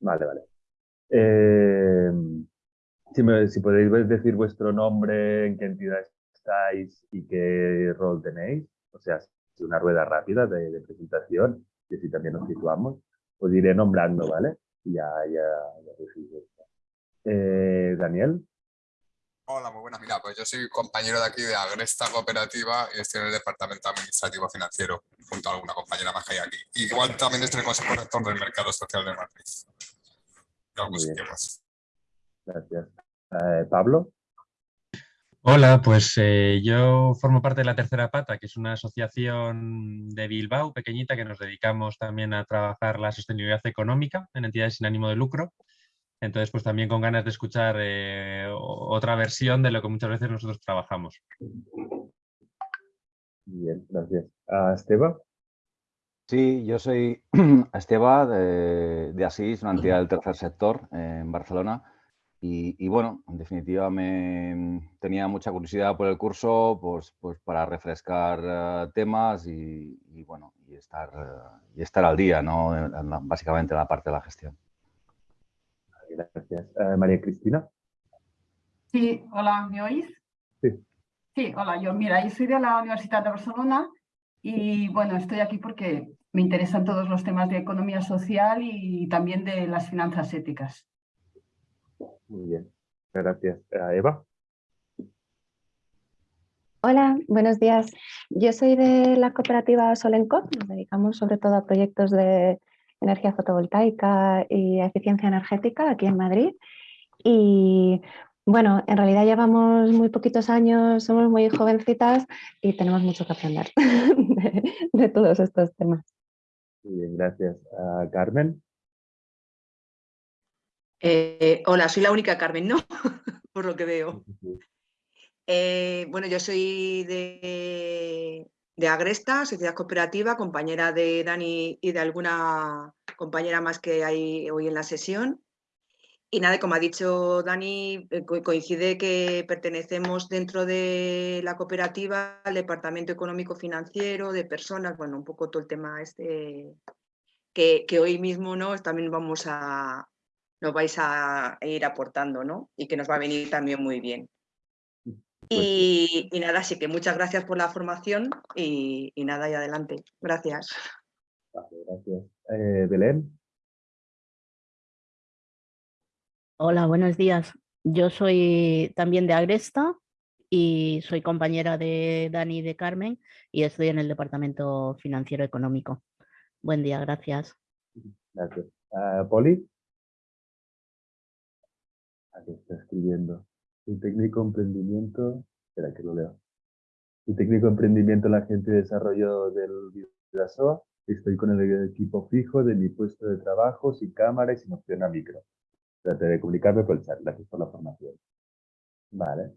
Vale, vale. Eh, si, me, si podéis decir vuestro nombre, en qué entidad estáis y qué rol tenéis, o sea, una rueda rápida de, de presentación, y así también nos situamos, os iré nombrando, ¿vale? Ya, ya, ya eh, Daniel. Hola, muy buenas. Mira, pues yo soy compañero de aquí de Agresta Cooperativa y estoy en el Departamento Administrativo Financiero, junto a alguna compañera más que hay aquí. Igual también estoy en el Consejo Rector del Mercado Social de Madrid. Gracias. Eh, Pablo. Hola, pues eh, yo formo parte de la Tercera Pata, que es una asociación de Bilbao pequeñita que nos dedicamos también a trabajar la sostenibilidad económica en entidades sin ánimo de lucro. Entonces, pues también con ganas de escuchar eh, otra versión de lo que muchas veces nosotros trabajamos. Bien, gracias. ¿A Esteba? Sí, yo soy Esteba de, de Asís, una entidad del tercer sector en Barcelona. Y, bueno, en definitiva me tenía mucha curiosidad por el curso pues, pues para refrescar eh, temas y, bueno, y estar, eh, y estar al día, ¿no? básicamente en la parte de la gestión. Gracias. Eh, María Cristina. Sí, hola, ¿me oís? Sí. Sí, hola, yo mira, yo soy de la Universidad de Barcelona y bueno, estoy aquí porque me interesan todos los temas de economía social y también de las finanzas éticas. Muy bien, gracias. Eva. Hola, buenos días. Yo soy de la cooperativa Solenco, nos dedicamos sobre todo a proyectos de energía fotovoltaica y eficiencia energética aquí en Madrid. Y bueno, en realidad llevamos muy poquitos años, somos muy jovencitas y tenemos mucho que aprender de, todos estos temas. Muy bien, gracias. Carmen. Eh, hola, soy la única Carmen, ¿no? Por lo que veo. Eh, bueno, yo soy de, de Agresta, Sociedad Cooperativa, compañera de Dani y de alguna compañera más que hay hoy en la sesión. Y nada, como ha dicho Dani, eh, coincide que pertenecemos dentro de la cooperativa al Departamento Económico Financiero, de personas, bueno, un poco todo el tema este que, que hoy mismo ¿no? también vamos a, nos vais a ir aportando, ¿no? Y que nos va a venir también muy bien. Pues y, nada, así que muchas gracias por la formación y, nada, y adelante. Gracias. gracias. Eh, Belén. Hola, buenos días. Yo soy también de Agresta y soy compañera de Dani y de Carmen y estoy en el Departamento Financiero Económico. Buen día, gracias. Gracias. Uh, Poli. Aquí está escribiendo. Un técnico emprendimiento, espera que lo leo. Un técnico emprendimiento en la gente de desarrollo del Vidasoa. Estoy con el equipo fijo de mi puesto de trabajo, sin cámara y sin opción a micro. Trataré de comunicarme por el chat. Gracias por la formación. Vale.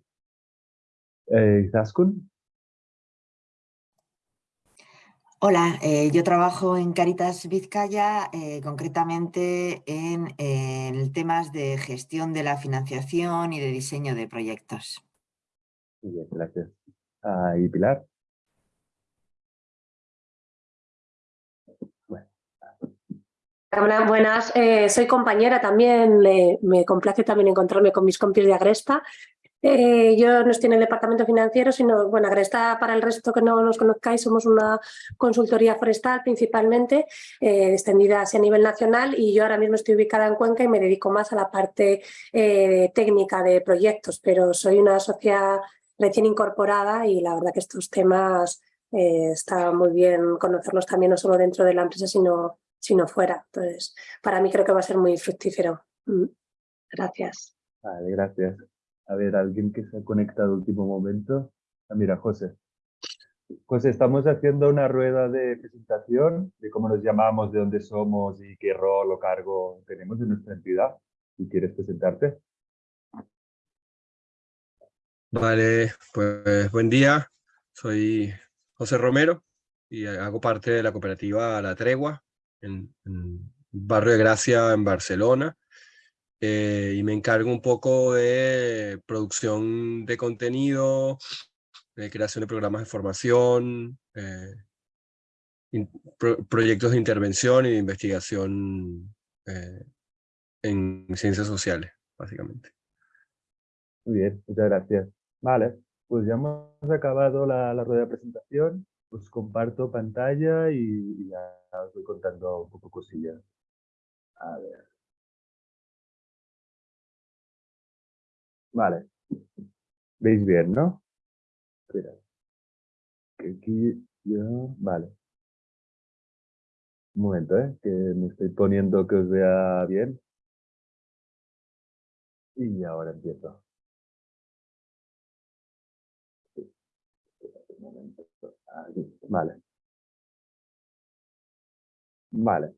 Eh, ¿Zaskun? Hola, eh, yo trabajo en Caritas Vizcaya, eh, concretamente en, en, temas de gestión de la financiación y de diseño de proyectos. Muy bien, gracias. Ah, ¿Y Pilar? Hola, buenas. Eh, soy compañera también, me complace también encontrarme con mis compis de Agresta eh, yo no estoy en el departamento financiero, sino, bueno, Agresta, para el resto que no nos conozcáis, somos una consultoría forestal principalmente, eh, extendida a nivel nacional y yo ahora mismo estoy ubicada en Cuenca y me dedico más a la parte eh, técnica de proyectos, pero soy una sociedad recién incorporada y la verdad que estos temas está muy bien conocerlos también no solo dentro de la empresa, sino, sino fuera. Entonces, para mí creo que va a ser muy fructífero. Mm. Gracias. Vale, gracias. A ver, alguien que se ha conectado último momento. Ah, mira, José. José, estamos haciendo una rueda de presentación de cómo nos llamamos, de dónde somos y qué rol o cargo tenemos en nuestra entidad. Si quieres presentarte. Vale, pues buen día. Soy José Romero y hago parte de la cooperativa La Tregua en Barrio de Gracia en Barcelona. Eh, y me encargo un poco de producción de contenido, de creación de programas de formación, eh, proyectos de intervención y de investigación eh, en ciencias sociales, básicamente. Muy bien, muchas gracias. Vale, pues ya hemos acabado la, rueda de presentación. Os comparto pantalla y, ya os voy contando un poco cosillas. A ver. Vale. ¿Veis bien, no? Espera. Aquí yo... Vale. Un momento, ¿eh? Que me estoy poniendo que os vea bien. Y ahora empiezo. Vale. Vale.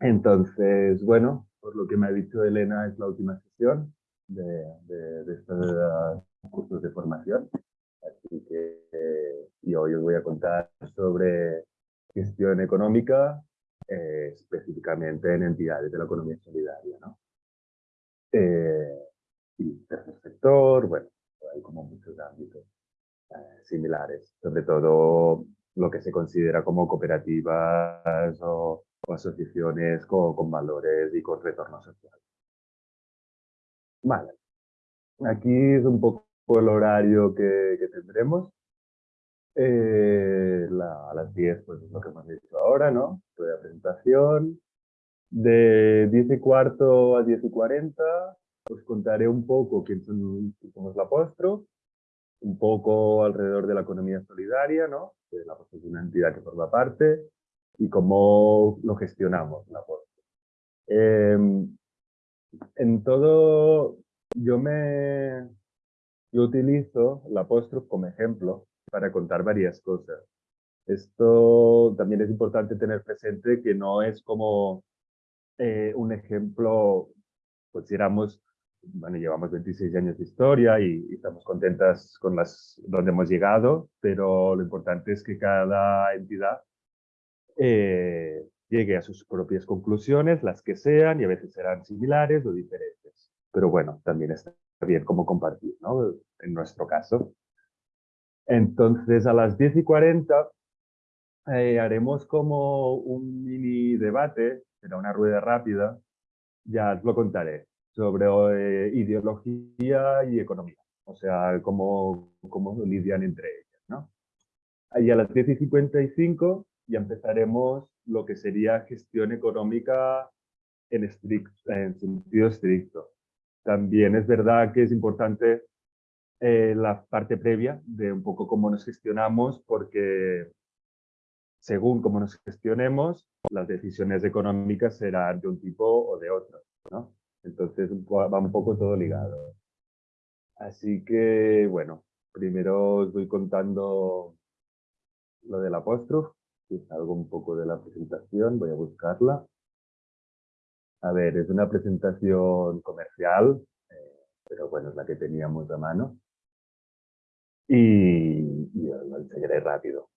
Entonces, bueno, por lo que me ha dicho Elena, es la última sesión de, de, estos cursos de formación. Así que y hoy os voy a contar sobre gestión económica, eh, específicamente en entidades de la economía solidaria. ¿no? Eh, y tercer sector, bueno, hay como muchos ámbitos. Eh, similares, sobre todo lo que se considera como cooperativas o, asociaciones con, valores y con retorno social. Vale, aquí es un poco el horario que, tendremos. Eh, a las 10, pues es lo que hemos dicho ahora, ¿no? De presentación. De 10 y cuarto a 10 y 40 os contaré un poco quién, son, somos la Apostro, un poco alrededor de la economía solidaria, ¿no? de la de una entidad que forma parte, y cómo lo gestionamos la em, en todo, yo me yo utilizo la apóstrofe como ejemplo para contar varias cosas. Esto también es importante tener presente que no es como eh, un ejemplo, consideramos bueno, llevamos 26 años de historia y, estamos contentas con las donde hemos llegado, pero lo importante es que cada entidad eh, llegue a sus propias conclusiones, las que sean, y a veces serán similares o diferentes. Pero bueno, también está bien como compartir, ¿no? En nuestro caso. Entonces, a las 10 y 40 eh, haremos como un mini debate, será una rueda rápida, ya os lo contaré sobre eh, ideología y economía, o sea, cómo, cómo lidian entre ellas. ¿no? Y a las 10 y 55 ya empezaremos lo que sería gestión económica en, en sentido estricto. También es verdad que es importante eh, la parte previa de un poco cómo nos gestionamos, porque según cómo nos gestionemos, las decisiones económicas serán de un tipo o de otro. ¿no? Entonces va un poco todo ligado. Así que, bueno, primero os voy contando lo del apóstrofe, que es algo un poco de la presentación, voy a buscarla. A ver, es una presentación comercial, eh, pero bueno, es la que teníamos a mano. Y, y lo enseñaré rápido.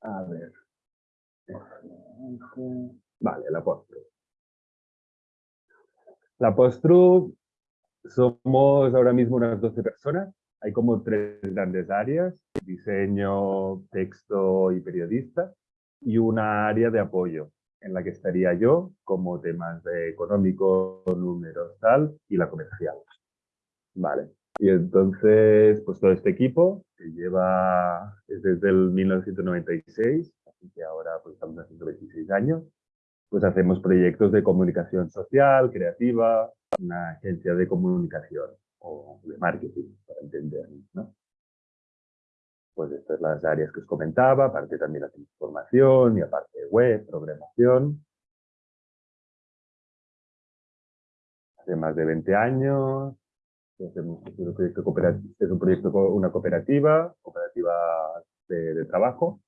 A ver. Vale, el apóstrofe. La Postru somos ahora mismo unas 12 personas. Hay como tres grandes áreas, diseño, texto y periodista, y una área de apoyo, en la que estaría yo como temas de económico, números, tal, y la comercial. Vale. Y entonces, pues todo este equipo, que lleva desde el 1996, así que ahora pues estamos haciendo 26 años, pues hacemos proyectos de comunicación social, creativa, una agencia de comunicación o de marketing, para entender, ¿no? Pues estas son las áreas que os comentaba, aparte también la formación y aparte web, programación. Hace más de 20 años, un proyecto es un proyecto, una cooperativa, cooperativa de trabajo,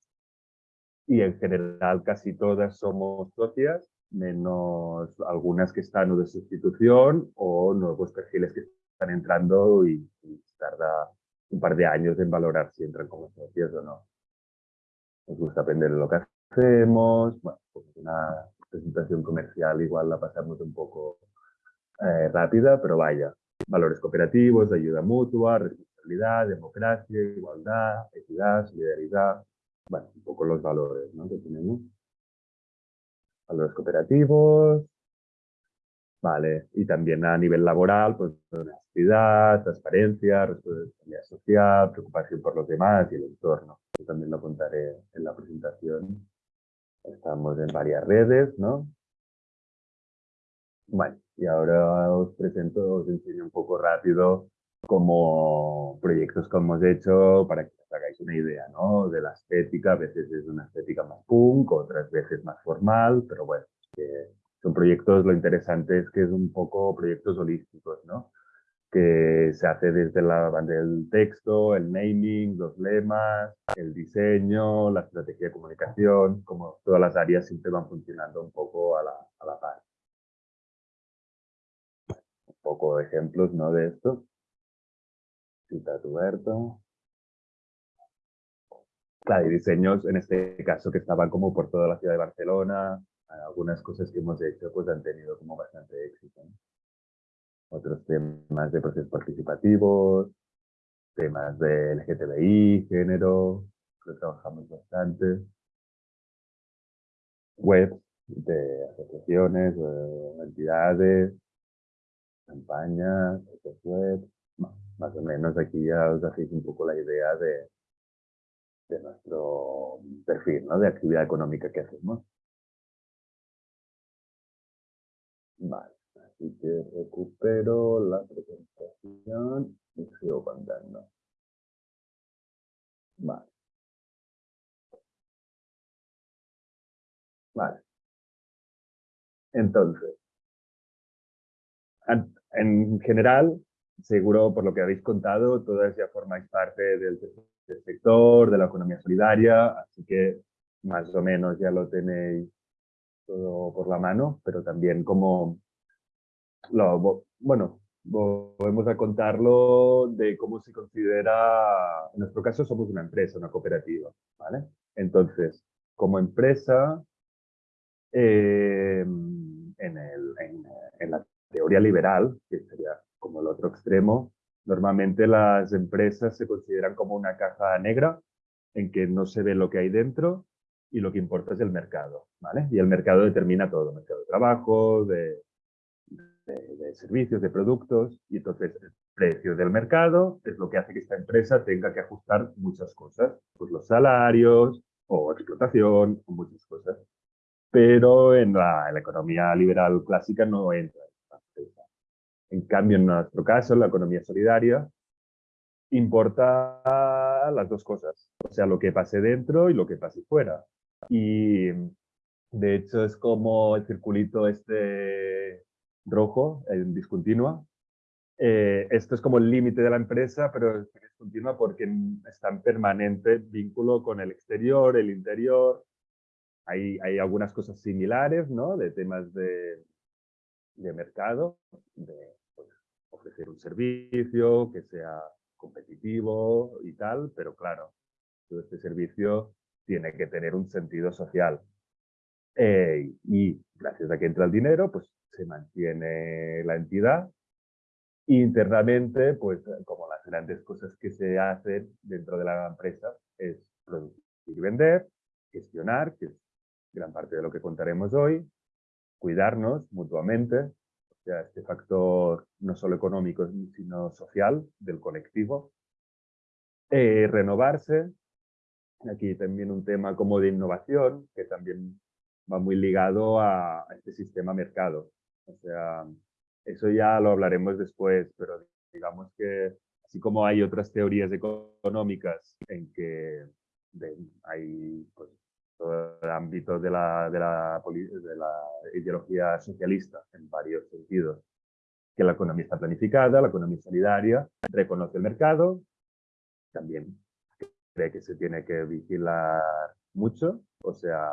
y en general casi todas somos socias, menos algunas que están o de sustitución o nuevos perfiles que están entrando y, tarda un par de años en valorar si entran como socios o no. Nos gusta aprender lo que hacemos, bueno, pues una presentación comercial igual la pasamos un poco eh, rápida, pero vaya, valores cooperativos, ayuda mutua, responsabilidad, democracia, igualdad, equidad, solidaridad, bueno, un poco los valores ¿no? que tenemos. Valores cooperativos, Vale, y también a nivel laboral, pues honestidad, transparencia, responsabilidad social, preocupación por los demás y el entorno. Yo también lo contaré en la presentación. Estamos en varias redes, ¿no? Bueno, y ahora os presento, os enseño un poco rápido como proyectos que hemos hecho para que os hagáis una idea, ¿no? De la estética, a veces es una estética más punk, otras veces más formal, pero bueno, que son proyectos, lo interesante es que es un poco proyectos holísticos, ¿no? Que se hace desde la del texto, el naming, los lemas, el diseño, la estrategia de comunicación, como todas las áreas siempre van funcionando un poco a la, a la par. Un poco de ejemplos, ¿no? De esto. Cita Huberto. Claro, y diseños en este caso que estaban como por toda la ciudad de Barcelona, algunas cosas que hemos hecho pues han tenido como bastante éxito. Otros temas de procesos participativos, temas de LGTBI, género, que trabajamos bastante. Webs de asociaciones, entidades, campañas, web, más o menos aquí ya os hacéis un poco la idea de, de nuestro perfil, ¿no? de actividad económica que hacemos. Así que recupero la presentación y sigo contando. Vale. Vale. Entonces, en general, seguro por lo que habéis contado, todas ya formáis parte del, del sector, de la economía solidaria, así que más o menos ya lo tenéis todo por la mano, pero también como, lo, bueno, volvemos a contarlo de cómo se considera, en nuestro caso somos una empresa, una cooperativa, ¿vale? Entonces, como empresa, em, en, el, la teoría liberal, que sería como el otro extremo, normalmente las empresas se consideran como una caja negra en que no se ve lo que hay dentro y lo que importa es el mercado, ¿vale? Y el mercado determina todo, mercado de trabajo, de, de, servicios, de productos, y entonces el precio del mercado es lo que hace que esta empresa tenga que ajustar muchas cosas, pues los salarios, o explotación, o muchas cosas. Pero en la, economía liberal clásica no entra En cambio, en nuestro caso, en la economía solidaria, importa las dos cosas, o sea, lo que pase dentro y lo que pase fuera. Y de hecho es como el circulito este rojo, en discontinua. Eh, esto es como el límite de la empresa, pero es discontinua porque está en permanente vínculo con el exterior, el interior. Hay, hay algunas cosas similares, ¿no? De temas de, de mercado, de pues, ofrecer un servicio que sea competitivo y tal, pero claro, todo este servicio tiene que tener un sentido social. Eh, y gracias a que entra el dinero, pues se mantiene la entidad. Internamente, pues como las grandes cosas que se hacen dentro de la empresa es producir y vender, gestionar, que es gran parte de lo que contaremos hoy, cuidarnos mutuamente, o sea, este factor no solo económico, sino social del colectivo, eh, renovarse, Aquí también un tema como de innovación, que también va muy ligado a, este sistema mercado. O sea, eso ya lo hablaremos después, pero digamos que así como hay otras teorías económicas en que hay pues, todo el ámbito de la, de, la, de la ideología socialista en varios sentidos, que la economía está planificada, la economía solidaria, reconoce el mercado, también que se tiene que vigilar mucho, o sea,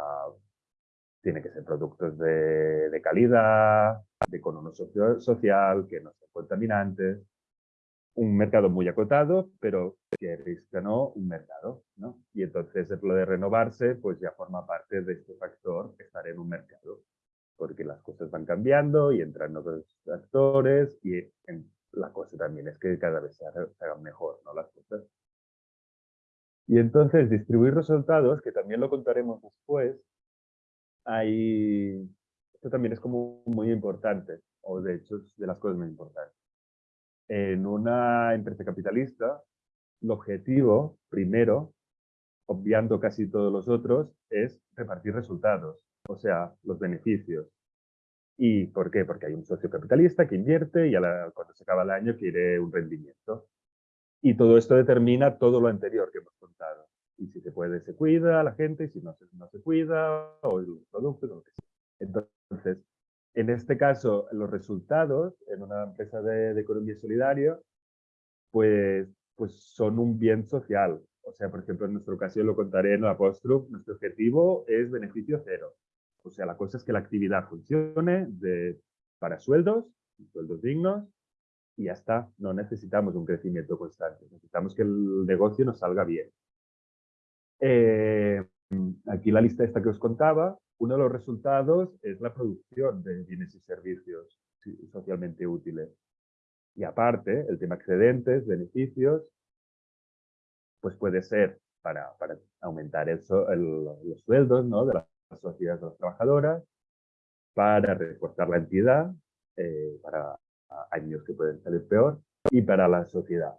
tiene que ser productos de, de calidad, de economía social, que no sean contaminantes, un mercado muy acotado, pero que risca no un mercado, ¿no? Y entonces lo de renovarse, pues ya forma parte de este factor, estar en un mercado, porque las cosas van cambiando y entran nuevos actores y la cosa también es que cada vez se hagan mejor, ¿no? Las cosas. Y entonces distribuir resultados, que también lo contaremos después, hay... Esto también es como muy importante, o de hecho es de las cosas muy importantes. En una empresa capitalista, el objetivo, primero, obviando casi todos los otros, es repartir resultados, o sea, los beneficios. ¿Y por qué? Porque hay un socio capitalista que invierte y a la, cuando se acaba el año quiere un rendimiento. Y todo esto determina todo lo anterior que hemos contado. Y si se puede, se cuida la gente, y si no se, no se cuida, o los productos, o lo que sea. Entonces, en este caso, los resultados en una empresa de, de economía solidaria, pues, pues son un bien social. O sea, por ejemplo, en nuestro caso, yo lo contaré en la Apostrof, nuestro objetivo es beneficio cero. O sea, la cosa es que la actividad funcione de, para sueldos, sueldos dignos, y ya está. No necesitamos un crecimiento constante. Necesitamos que el negocio nos salga bien. Eh, aquí la lista esta que os contaba, uno de los resultados es la producción de bienes y servicios socialmente útiles. Y aparte, el tema excedentes, beneficios, pues puede ser para, para aumentar el, los sueldos ¿no? de las sociedades de las trabajadoras, para reforzar la entidad, eh, para años que pueden salir peor, y para la sociedad.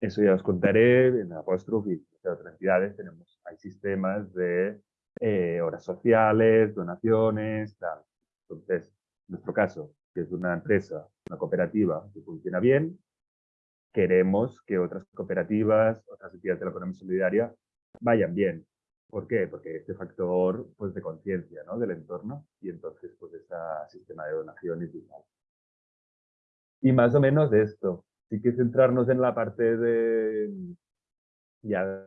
Eso ya os contaré en Apostrophe y en otras entidades tenemos, hay sistemas de eh, horas sociales, donaciones, tal. Entonces, en nuestro caso, que es una empresa, una cooperativa que funciona bien, queremos que otras cooperativas, otras entidades de la economía solidaria vayan bien. ¿Por qué? Porque este factor pues, de conciencia ¿no? del entorno y entonces pues ese sistema de donaciones y tal. Y más o menos de esto. Sí que centrarnos en la parte de, ya,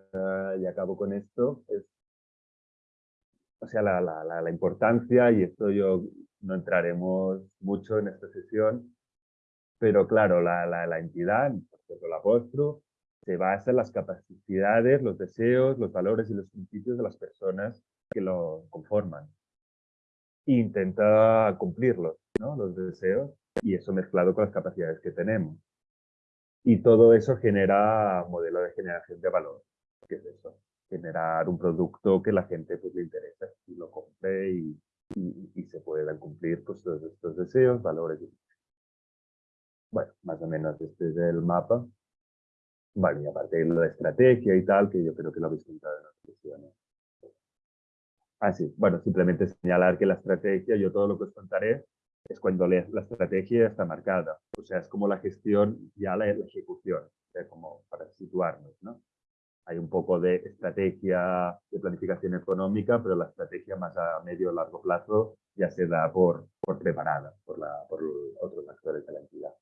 ya acabo con esto, es, o sea, la, la, la, la importancia, y esto yo no entraremos mucho en esta sesión, pero claro, la, entidad, por ejemplo, la Postro, se basa en las capacidades, los deseos, los valores y los principios de las personas que lo conforman. E intenta cumplirlos, ¿no? los deseos, y eso mezclado con las capacidades que tenemos. Y todo eso genera modelo de generación de valor. ¿Qué es eso? Generar un producto que la gente pues, le interesa y lo compre y, y, se puedan cumplir pues, todos estos deseos, valores bueno, más o menos este es el mapa. Vale, y aparte de la estrategia y tal, que yo creo que lo habéis contado en las sesiones. Ah, sí, bueno, simplemente señalar que la estrategia, yo todo lo que os contaré, es cuando la estrategia está marcada. O sea, es como la gestión, ya la, la ejecución, o sea, como para situarnos, ¿no? Hay un poco de estrategia de planificación económica, pero la estrategia más a medio o largo plazo ya se da por, por preparada por, la, por otros actores de la entidad.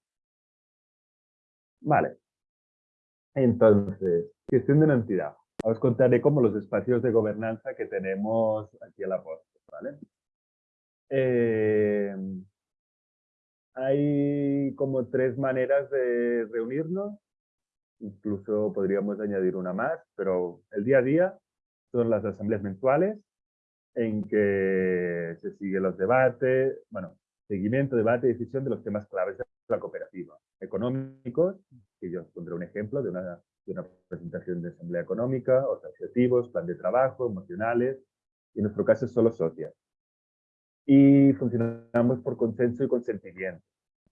Vale. Entonces, gestión de una entidad. Os contaré como los espacios de gobernanza que tenemos aquí a la posta, ¿vale? Eh, hay como tres maneras de reunirnos, incluso podríamos añadir una más, pero el día a día son las asambleas mensuales en que se siguen los debates, bueno, seguimiento, debate y decisión de los temas claves de la cooperativa. Económicos, que yo os pondré un ejemplo de una, de una presentación de asamblea económica, objetivos, plan de trabajo, emocionales, y en nuestro caso solo socias. Y funcionamos por consenso y consentimiento.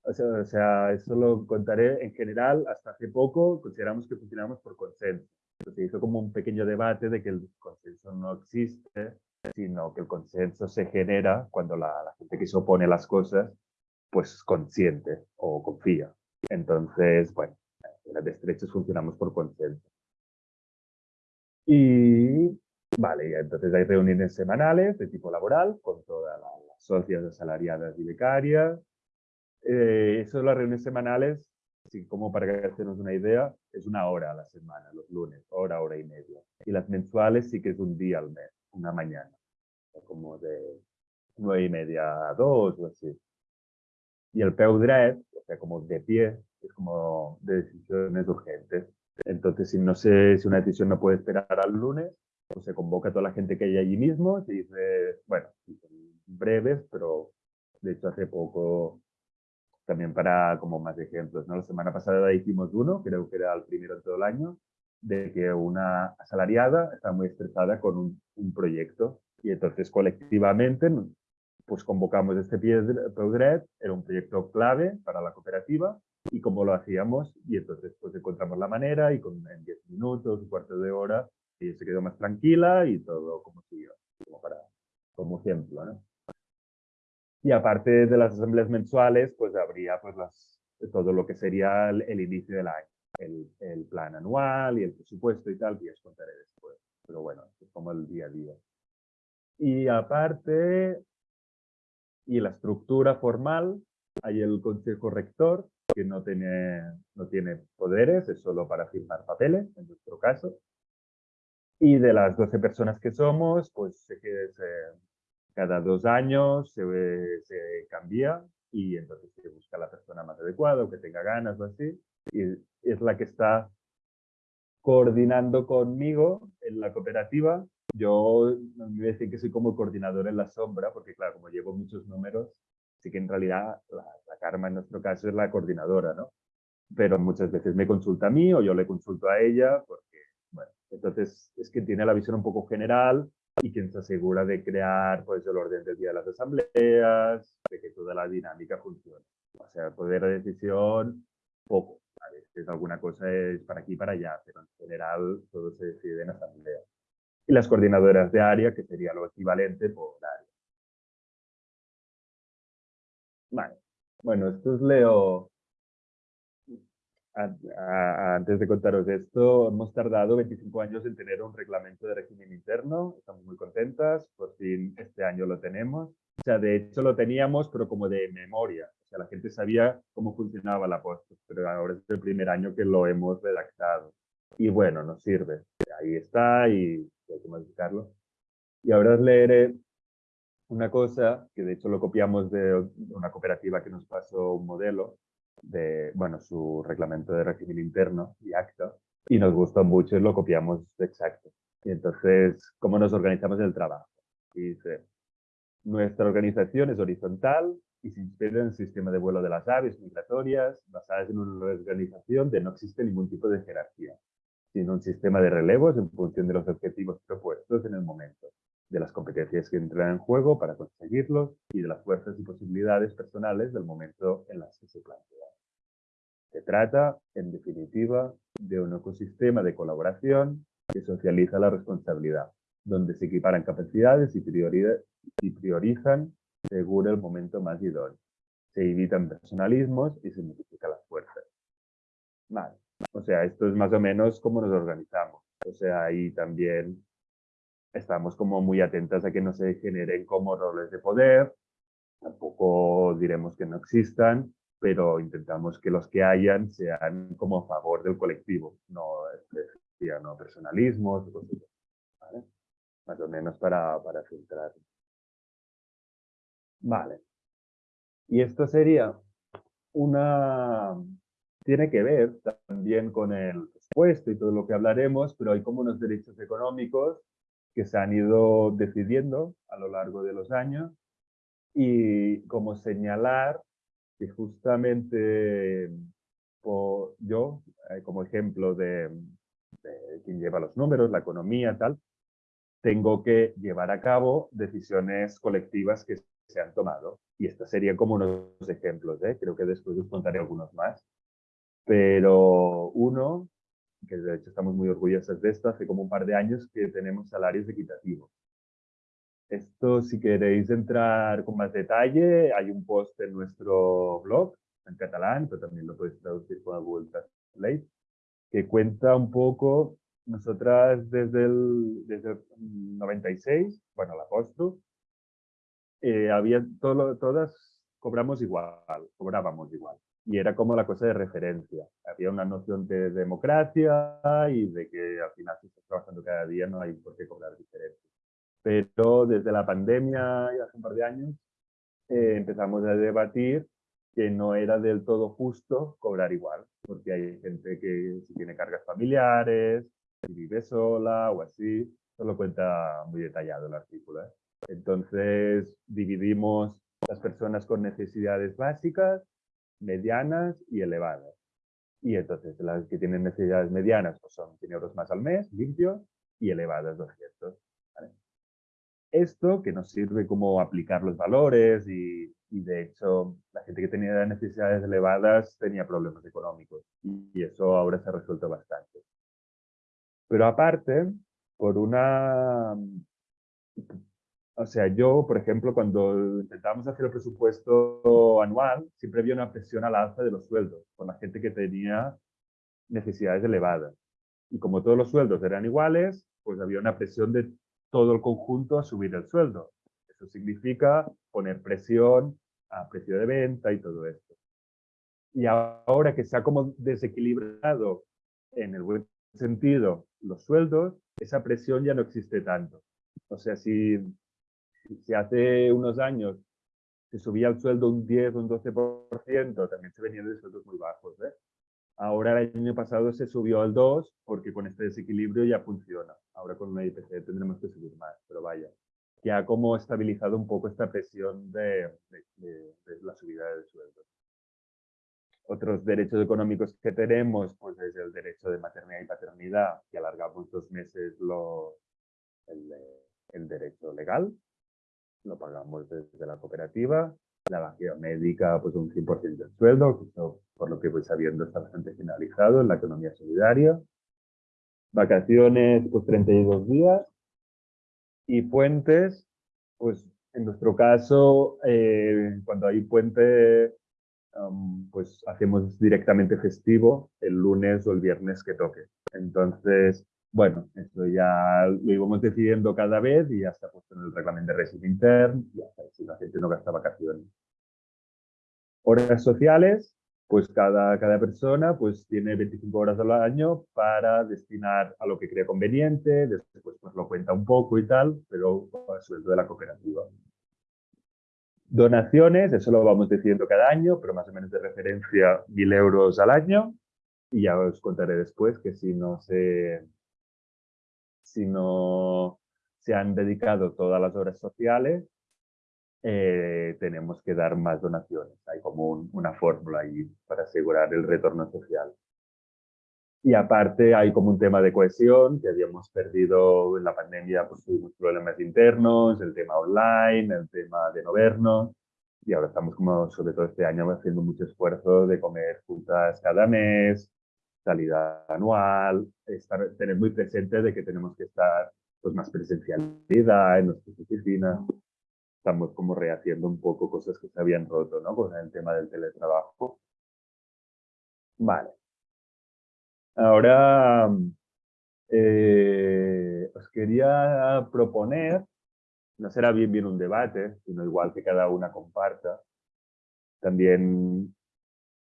O sea, o sea, eso lo contaré en general, hasta hace poco consideramos que funcionamos por consenso. Se hizo como un pequeño debate de que el consenso no existe, sino que el consenso se genera cuando la, la gente que se opone a las cosas pues consiente o confía. Entonces, bueno, en las estrechas funcionamos por consenso. Y, vale, entonces hay reuniones semanales de tipo laboral con todas las socias asalariadas y becarias. Eh, eso de las reuniones semanales, así como para hacernos una idea, es una hora a la semana, los lunes, hora, hora y media. Y las mensuales sí que es un día al mes, una mañana, como de nueve y media a dos o así. Y el peu o sea, como de pie, es como de decisiones urgentes. Entonces, si no sé si una decisión no puede esperar al lunes, pues se convoca a toda la gente que hay allí mismo, se dice, bueno, breves, pero de hecho hace poco, también para como más ejemplos, ¿no? La semana pasada hicimos uno, creo que era el primero de todo el año, de que una asalariada está muy estresada con un, un proyecto y entonces colectivamente pues convocamos este PODRED, era un proyecto clave para la cooperativa y cómo lo hacíamos y entonces pues encontramos la manera y con, en 10 minutos, un cuarto de hora, se quedó más tranquila y todo como siguió, como, para, como ejemplo. ¿no? Y aparte de las asambleas mensuales, pues habría pues las, todo lo que sería el, el inicio del año, el, el, plan anual y el presupuesto y tal, que os contaré después. Pero bueno, es como el día a día. Y aparte, y la estructura formal, hay el consejo rector, que no tiene, no tiene poderes, es solo para firmar papeles, en nuestro caso. Y de las 12 personas que somos, pues cada dos años se, cambia y entonces se busca la persona más adecuada o que tenga ganas o así. Y es la que está coordinando conmigo en la cooperativa yo me voy a decir que soy como coordinador en la sombra, porque claro, como llevo muchos números, sí que en realidad la, la Karma en nuestro caso es la coordinadora, ¿no? Pero muchas veces me consulta a mí o yo le consulto a ella, porque, entonces es que tiene la visión un poco general y quien se asegura de crear pues, el orden del día de las asambleas, de que toda la dinámica funcione. O sea, poder de decisión, poco. A veces alguna cosa es para aquí y para allá, pero en general todo se decide en asamblea y las coordinadoras de área, que sería lo equivalente por área. Vale. Bueno, esto os leo. Antes de contaros esto, hemos tardado 25 años en tener un reglamento de régimen interno. Estamos muy contentas. Por fin este año lo tenemos. O sea, de hecho lo teníamos, pero como de memoria. O sea, la gente sabía cómo funcionaba la post, pero ahora es el primer año que lo hemos redactado. Y bueno, nos sirve. Ahí está y hay que modificarlo. Y ahora os leeré una cosa que de hecho lo copiamos de una cooperativa que nos pasó un modelo de, bueno, su reglamento de régimen interno y acta, y nos gustó mucho y lo copiamos exacto. Y entonces, ¿cómo nos organizamos el trabajo? Dice, nuestra organización es horizontal y se inspira en el sistema de vuelo de las aves migratorias, basadas en una organización de no existe ningún tipo de jerarquía sino un sistema de relevos en función de los objetivos propuestos en el momento, de las competencias que entran en juego para conseguirlos y de las fuerzas y posibilidades personales del momento en las que se plantean. Se trata, en definitiva, de un ecosistema de colaboración que socializa la responsabilidad, donde se equiparan capacidades y, y priorizan según el momento más idóneo. Se evitan personalismos y se multiplican las fuerzas. Vale. O sea, esto es más o menos cómo nos organizamos. O sea, ahí también estamos como muy atentas a que no se generen como roles de poder. Tampoco diremos que no existan, pero intentamos que los que hayan sean como a favor del colectivo, no, no personalismos, ¿vale? más o menos para, para filtrar. Vale. Y esto sería una, tiene que ver también con el presupuesto y todo lo que hablaremos, pero hay como unos derechos económicos que se han ido decidiendo a lo largo de los años y como señalar que justamente yo, eh, como ejemplo de, de quien lleva los números, la economía, tal, tengo que llevar a cabo decisiones colectivas que se han tomado. Y estos serían como unos ejemplos, ¿eh? creo que después os contaré algunos más. Pero uno, que de hecho estamos muy orgullosos de esto, hace como un par de años que tenemos salarios equitativos. Esto, si queréis entrar con más detalle, hay un post en nuestro blog, en catalán, pero también lo podéis traducir con Google Translate, que cuenta un poco, nosotras desde el, desde el 96, bueno, la posto, eh, había todo, todas cobramos igual, cobrábamos igual y era como la cosa de referencia. Había una noción de democracia y de que al final si estás trabajando cada día no hay por qué cobrar diferente. Pero desde la pandemia, y hace un par de años, eh, empezamos a debatir que no era del todo justo cobrar igual, porque hay gente que si tiene cargas familiares, si vive sola o así, eso lo cuenta muy detallado el artículo. ¿eh? Entonces dividimos las personas con necesidades básicas medianas y elevadas. Y entonces las que tienen necesidades medianas pues son 100 euros más al mes, limpios, y elevadas 200. Esto que nos sirve como aplicar los valores y, y, de hecho la gente que tenía necesidades elevadas tenía problemas económicos y eso ahora se ha resuelto bastante. Pero aparte, por una... O sea, yo, por ejemplo, cuando intentábamos hacer el presupuesto anual, siempre había una presión al alza de los sueldos con la gente que tenía necesidades elevadas. Y como todos los sueldos eran iguales, pues había una presión de todo el conjunto a subir el sueldo. Eso significa poner presión a precio de venta y todo esto. Y ahora que se ha como desequilibrado en el buen sentido los sueldos, esa presión ya no existe tanto. O sea, si, si hace unos años se subía el sueldo un 10 o un 12%, también se venían de sueldos muy bajos. ¿eh? Ahora el año pasado se subió al 2 porque con este desequilibrio ya funciona. Ahora con una IPC tendremos que subir más, pero vaya. Que ha como estabilizado un poco esta presión de, de, la subida del sueldo. Otros derechos económicos que tenemos, pues es el derecho de maternidad y paternidad, que alargamos dos meses lo, el, el derecho legal, lo pagamos desde la cooperativa, la vacía médica, pues un 100% del sueldo, por lo que voy sabiendo, está bastante finalizado en la economía solidaria. Vacaciones, pues 32 días. Y puentes, pues en nuestro caso, eh, cuando hay puente, pues hacemos directamente festivo el lunes o el viernes que toque. Entonces, bueno, esto ya lo íbamos decidiendo cada vez y ya está puesto en el reglamento de régimen interno y hasta si la gente no gasta vacaciones. Horas sociales, pues cada, cada persona pues tiene 25 horas al año para destinar a lo que crea conveniente, después pues lo cuenta un poco y tal, pero a sueldo de la cooperativa. Donaciones, eso lo vamos decidiendo cada año, pero más o menos de referencia 1.000 euros al año. Y ya os contaré después que si no se, si no se han dedicado todas las horas sociales, eh, tenemos que dar más donaciones. Hay como una fórmula ahí para asegurar el retorno social. Y aparte hay como un tema de cohesión que habíamos perdido en la pandemia, pues tuvimos problemas internos, el tema online, el tema de no vernos. Y ahora estamos como, sobre todo este año, haciendo mucho esfuerzo de comer juntas cada mes, salida anual, estar, tener muy presente de que tenemos que estar pues, más presencialidad en nuestras oficinas. Estamos como rehaciendo un poco cosas que se habían roto, ¿no? Con el tema del teletrabajo. Vale. Ahora eh, os quería proponer, no será bien bien un debate, sino igual que cada una comparta. También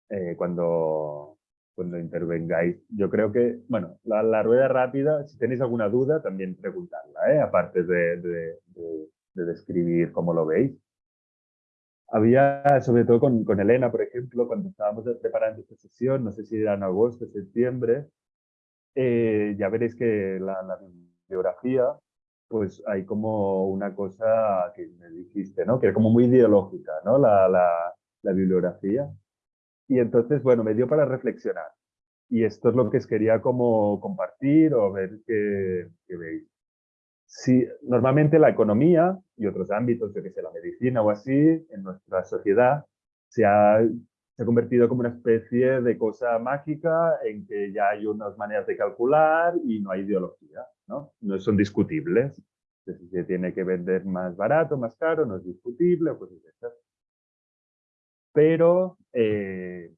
eh, cuando cuando intervengáis. Yo creo que, bueno, la, rueda rápida, si tenéis alguna duda, también preguntarla, ¿eh? aparte de, de, describir cómo lo veis. Había, sobre todo con, con, Elena, por ejemplo, cuando estábamos preparando esta sesión, no sé si era en agosto, septiembre, eh, ya veréis que la, la, bibliografía, pues hay como una cosa que me dijiste, ¿no? Que era como muy ideológica, ¿no? La, la, la bibliografía. Y entonces, bueno, me dio para reflexionar. Y esto es lo que os quería como compartir o ver qué, veis. Si, normalmente la economía y otros ámbitos, yo que sé, la medicina o así, en nuestra sociedad, se ha, se ha convertido como una especie de cosa mágica en que ya hay unas maneras de calcular y no hay ideología, ¿no? No son discutibles. Si se tiene que vender más barato, más caro, no es discutible, pues es pero eh,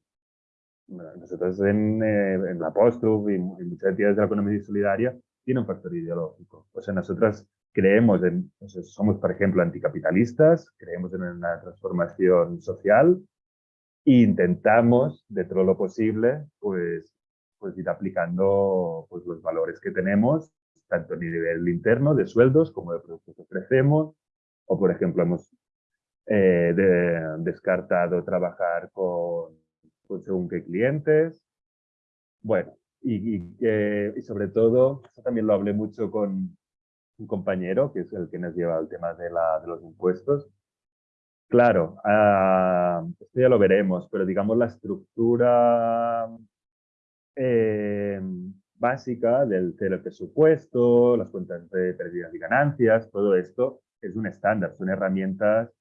nosotros en, eh, en la Postub y, y, muchas entidades de la economía solidaria tiene un factor ideológico. O sea, nosotras creemos en, somos, por ejemplo, anticapitalistas, creemos en una transformación social e intentamos, dentro de lo posible, pues, pues ir aplicando pues, los valores que tenemos, tanto a nivel interno de sueldos como de productos que ofrecemos, o por ejemplo, hemos eh, de, descartado trabajar con, con, según qué clientes. Bueno, y, y, sobre todo, eso también lo hablé mucho con un compañero, que es el que nos lleva el tema de, la, de los impuestos. Claro, uh, esto ya lo veremos, pero digamos la estructura eh, básica del presupuesto, las cuentas de pérdidas y ganancias, todo esto es un estándar, son herramientas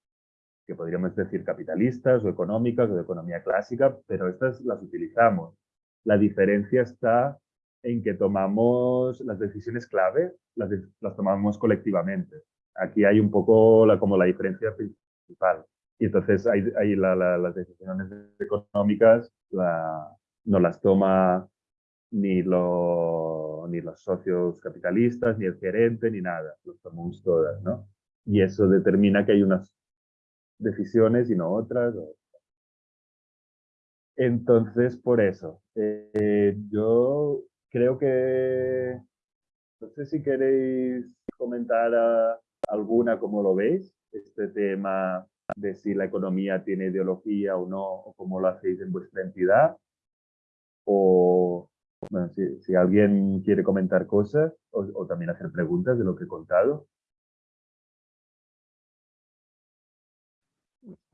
que podríamos decir capitalistas o económicas o de economía clásica, pero estas las utilizamos. La diferencia está en que tomamos las decisiones clave, las, las tomamos colectivamente. Aquí hay un poco la, como la diferencia principal. Y entonces hay, las decisiones económicas no las toma ni, ni los socios capitalistas, ni el gerente, ni nada. Las tomamos todas, ¿no? Y eso determina que hay unas decisiones y no otras. Entonces, por eso, eh, yo creo que, no sé si queréis comentar alguna, cómo lo veis, este tema de si la economía tiene ideología o no, o cómo lo hacéis en vuestra entidad. O, si, alguien quiere comentar cosas o también hacer preguntas de lo que he contado.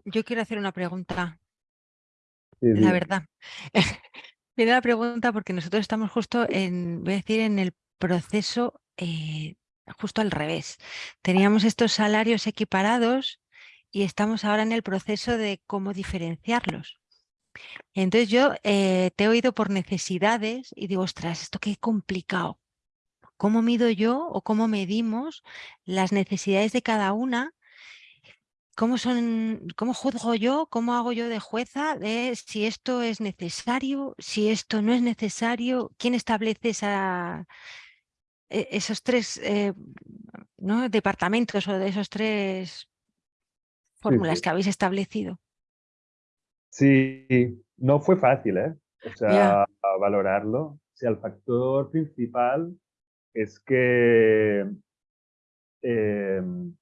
Yo quiero hacer una pregunta. la verdad. Viene la pregunta porque nosotros estamos justo en, voy a decir, en el proceso eh, justo al revés. Teníamos estos salarios equiparados y estamos ahora en el proceso de cómo diferenciarlos. Entonces yo eh, te he oído por necesidades y digo, ostras, esto qué complicado. ¿Cómo mido yo o cómo medimos las necesidades de cada una ¿Cómo, son, ¿Cómo juzgo yo, cómo hago yo de jueza de si esto es necesario, si esto no es necesario? ¿Quién establece esa, e, esos tres eh, ¿no? departamentos o de esos tres fórmulas que habéis establecido? Sí, no fue fácil, ¿eh? O sea, valorarlo. O sea, el factor principal es que em,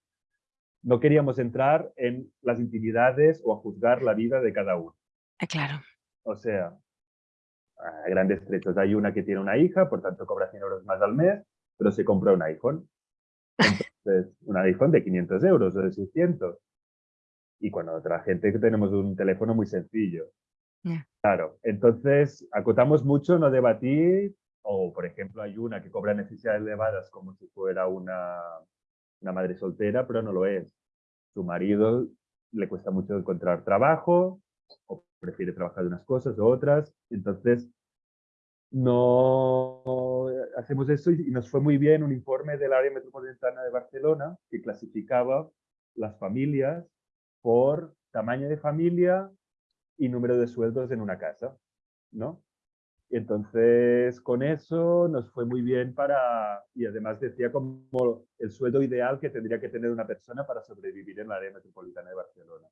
no queríamos entrar en las intimidades o a juzgar la vida de cada uno. Ah, claro. O sea, a grandes trechos. Hay una que tiene una hija, por tanto cobra 100 euros más al mes, pero se compra un iPhone. Entonces, un iPhone de 500 euros o de 600. Y cuando otra gente que tenemos un teléfono muy sencillo. Claro, entonces acotamos mucho, no debatir, o por ejemplo hay una que cobra necesidades elevadas como si fuera una una madre soltera, pero no lo es. Su marido le cuesta mucho encontrar trabajo, o prefiere trabajar de unas cosas o otras, entonces no hacemos eso y nos fue muy bien un informe del área metropolitana de Barcelona que clasificaba las familias por tamaño de familia y número de sueldos en una casa, ¿no? Entonces, con eso nos fue muy bien para, y además decía como el sueldo ideal que tendría que tener una persona para sobrevivir en la área metropolitana de Barcelona.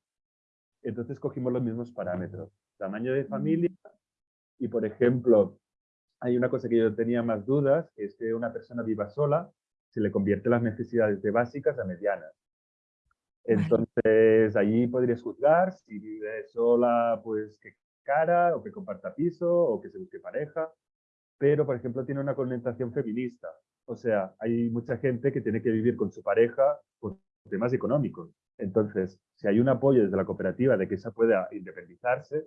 Entonces cogimos los mismos parámetros, tamaño de familia y, por ejemplo, hay una cosa que yo tenía más dudas, que es que una persona viva sola se le convierte las necesidades de básicas a medianas. Entonces, allí podrías juzgar si vive sola, pues que cara, o que comparta piso, o que se busque pareja, pero, por ejemplo, tiene una connotación feminista. O sea, hay mucha gente que tiene que vivir con su pareja por temas económicos. Entonces, si hay un apoyo desde la cooperativa de que esa pueda independizarse,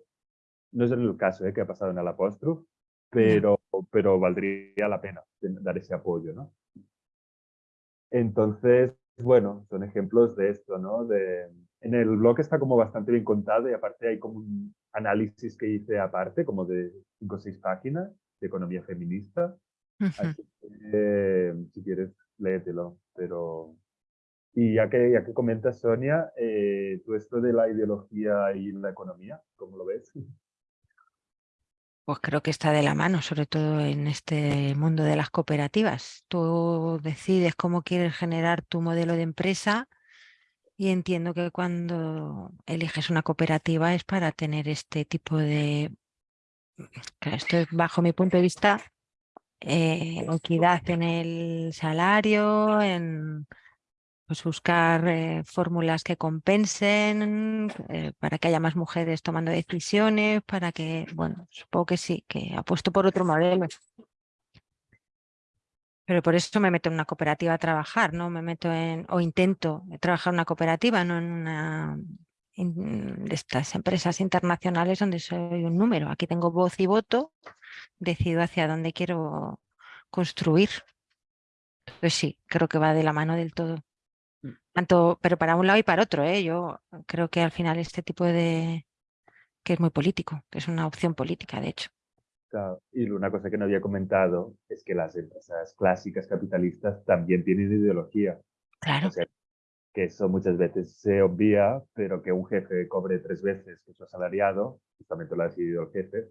no es el caso ¿eh? que ha pasado en Alapostro, pero, pero valdría la pena dar ese apoyo, ¿no? Entonces, bueno, son ejemplos de esto, ¿no? De, en el blog está como bastante bien contado y aparte hay como un análisis que hice aparte, como de cinco o seis páginas de economía feminista. si quieres, léetelo. Pero... Y ya que, ya que comentas, Sonia, eh, tú esto de la ideología y la economía, ¿cómo lo ves? Pues creo que está de la mano, sobre todo en este mundo de las cooperativas. Tú decides cómo quieres generar tu modelo de empresa y entiendo que cuando eliges una cooperativa es para tener este tipo de, esto es bajo mi punto de vista, eh, equidad en el salario, en pues, buscar eh, fórmulas que compensen, eh, para que haya más mujeres tomando decisiones, para que, bueno, supongo que sí, que apuesto por otro modelo. Pero por eso me meto en una cooperativa a trabajar, ¿no? Me meto en, o intento trabajar en una cooperativa, no en una de estas empresas internacionales donde soy un número. Aquí tengo voz y voto decido hacia dónde quiero construir. Pues sí, creo que va de la mano del todo. Mm. Tanto, pero para un lado y para otro, ¿eh? yo creo que al final este tipo de, que es muy político, que es una opción política, de hecho. Y una cosa que no había comentado es que las empresas clásicas capitalistas también tienen ideología. Claro. que eso muchas veces se obvia, pero que un jefe cobre tres veces que su asalariado, justamente lo ha decidido el jefe,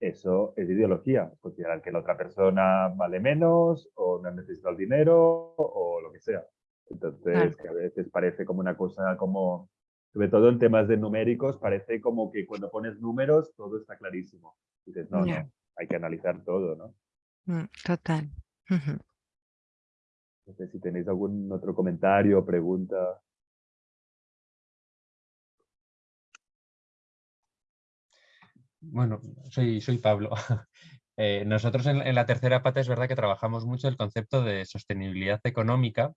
eso es ideología. Considerar que la otra persona vale menos o no necesita el dinero o lo que sea. Entonces, que a veces parece como una cosa como sobre todo en temas de numéricos, parece como que cuando pones números todo está clarísimo. Dices, no, no, hay que analizar todo, ¿no? Mm, total. No sé si tenéis algún otro comentario o pregunta. Bueno, soy, soy Pablo. Eh, nosotros en, en, la tercera pata es verdad que trabajamos mucho el concepto de sostenibilidad económica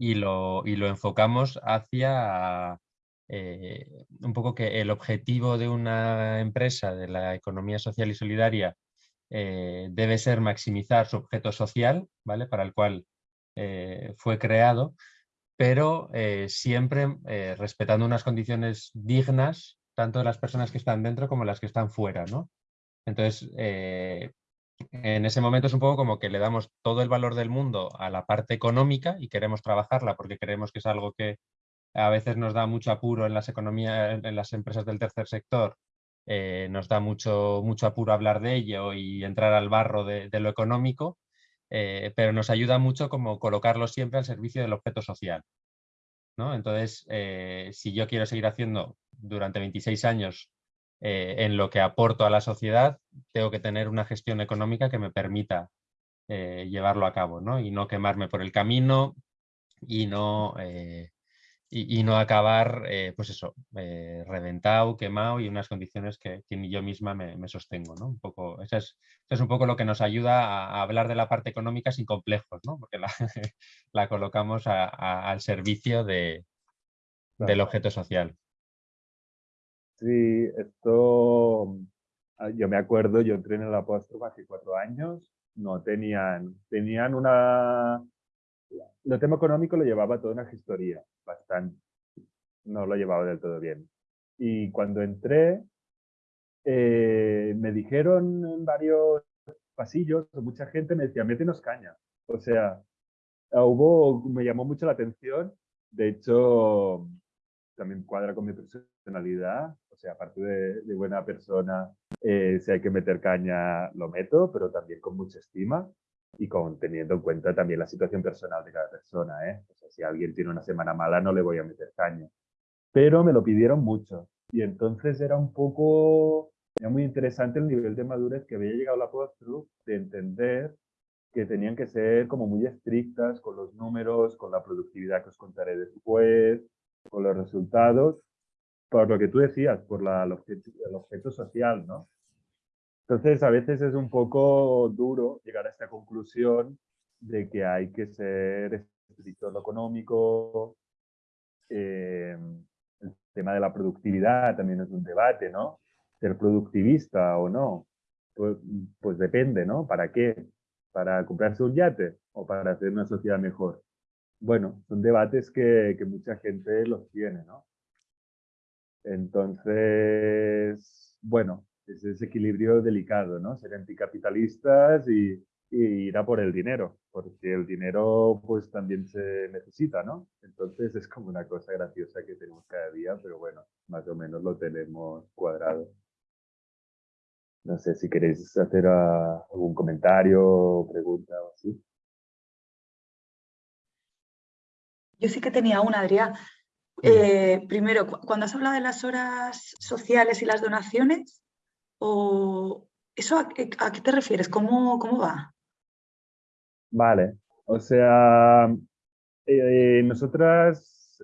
y lo, y lo enfocamos hacia eh, un poco que el objetivo de una empresa de la economía social y solidaria eh, debe ser maximizar su objeto social, ¿vale? para el cual eh, fue creado, pero siempre respetando unas condiciones dignas tanto de las personas que están dentro como las que están fuera. ¿no? Entonces, en ese momento es un poco como que le damos todo el valor del mundo a la parte económica y queremos trabajarla porque creemos que es algo que a veces nos da mucho apuro en las economías, en las empresas del tercer sector, eh, nos da mucho, mucho apuro hablar de ello y entrar al barro de, lo económico, eh, pero nos ayuda mucho como colocarlo siempre al servicio del objeto social. ¿no? Entonces, eh, si yo quiero seguir haciendo durante 26 años eh, en lo que aporto a la sociedad, tengo que tener una gestión económica que me permita eh, llevarlo a cabo ¿no? y no quemarme por el camino y no, eh, y, no acabar pues eso, reventado, quemado y unas condiciones que, que ni yo misma me, sostengo. ¿no? Un poco, eso, es, es, un poco lo que nos ayuda a, hablar de la parte económica sin complejos, ¿no? porque la, la colocamos al servicio de, del objeto social. Sí, esto, ah, yo me acuerdo, yo entré en el apóstol hace cuatro años, no tenían, tenían una, el tema económico lo llevaba toda una gestoría, bastante, no lo llevaba del todo bien. Y cuando entré, eh, me dijeron en varios pasillos, mucha gente me decía, métenos caña. O sea, hubo, me llamó mucho la atención, de hecho, también cuadra con mi personalidad, o sea, aparte de, buena persona, eh, si hay que meter caña, lo meto, pero también con mucha estima y con teniendo en cuenta también la situación personal de cada persona, ¿eh? O sea, si alguien tiene una semana mala, no le voy a meter caña. Pero me lo pidieron mucho y entonces era un poco, era muy interesante el nivel de madurez que había llegado la post de entender que tenían que ser como muy estrictas con los números, con la productividad que os contaré después, con los resultados, por lo que tú decías, por la, el, objeto, social, ¿no? Entonces, a veces es un poco duro llegar a esta conclusión de que hay que ser estricto en lo económico. Eh, el tema de la productividad también es un debate, ¿no? Ser productivista o no. Pues, pues depende, ¿no? ¿Para qué? ¿Para comprarse un yate o para hacer una sociedad mejor? Bueno, son debates que, mucha gente los tiene, ¿no? Entonces, bueno, es ese equilibrio delicado, ¿no? Ser anticapitalistas y, ir a por el dinero, porque el dinero pues también se necesita, ¿no? Entonces es como una cosa graciosa que tenemos cada día, pero bueno, más o menos lo tenemos cuadrado. No sé si queréis hacer ah, algún comentario o pregunta o así. Yo sí que tenía una, Adrián. Eh, primero, cuando has hablado de las horas sociales y las donaciones, o ¿eso a, qué te refieres? ¿Cómo, ¿Cómo, va? Vale, o sea, eh, nosotras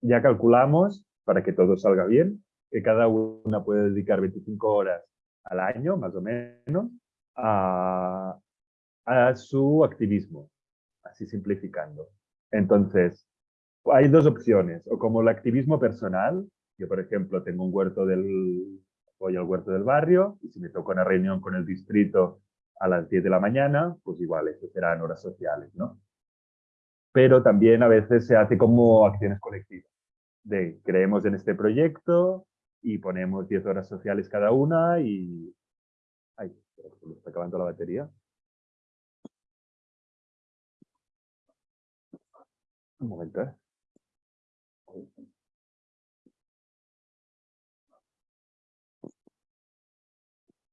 ya calculamos, para que todo salga bien, que cada una puede dedicar 25 horas al año, más o menos, a, a su activismo, así simplificando. Entonces, hay dos opciones, o como el activismo personal, yo por ejemplo tengo un huerto del, voy al huerto del barrio y si me toca una reunión con el distrito a las 10 de la mañana, pues igual, eso serán horas sociales, ¿no? Pero también a veces se hace como acciones colectivas. De creemos en este proyecto y ponemos 10 horas sociales cada una y... Ay, se está acabando la batería. Un momento, ¿eh?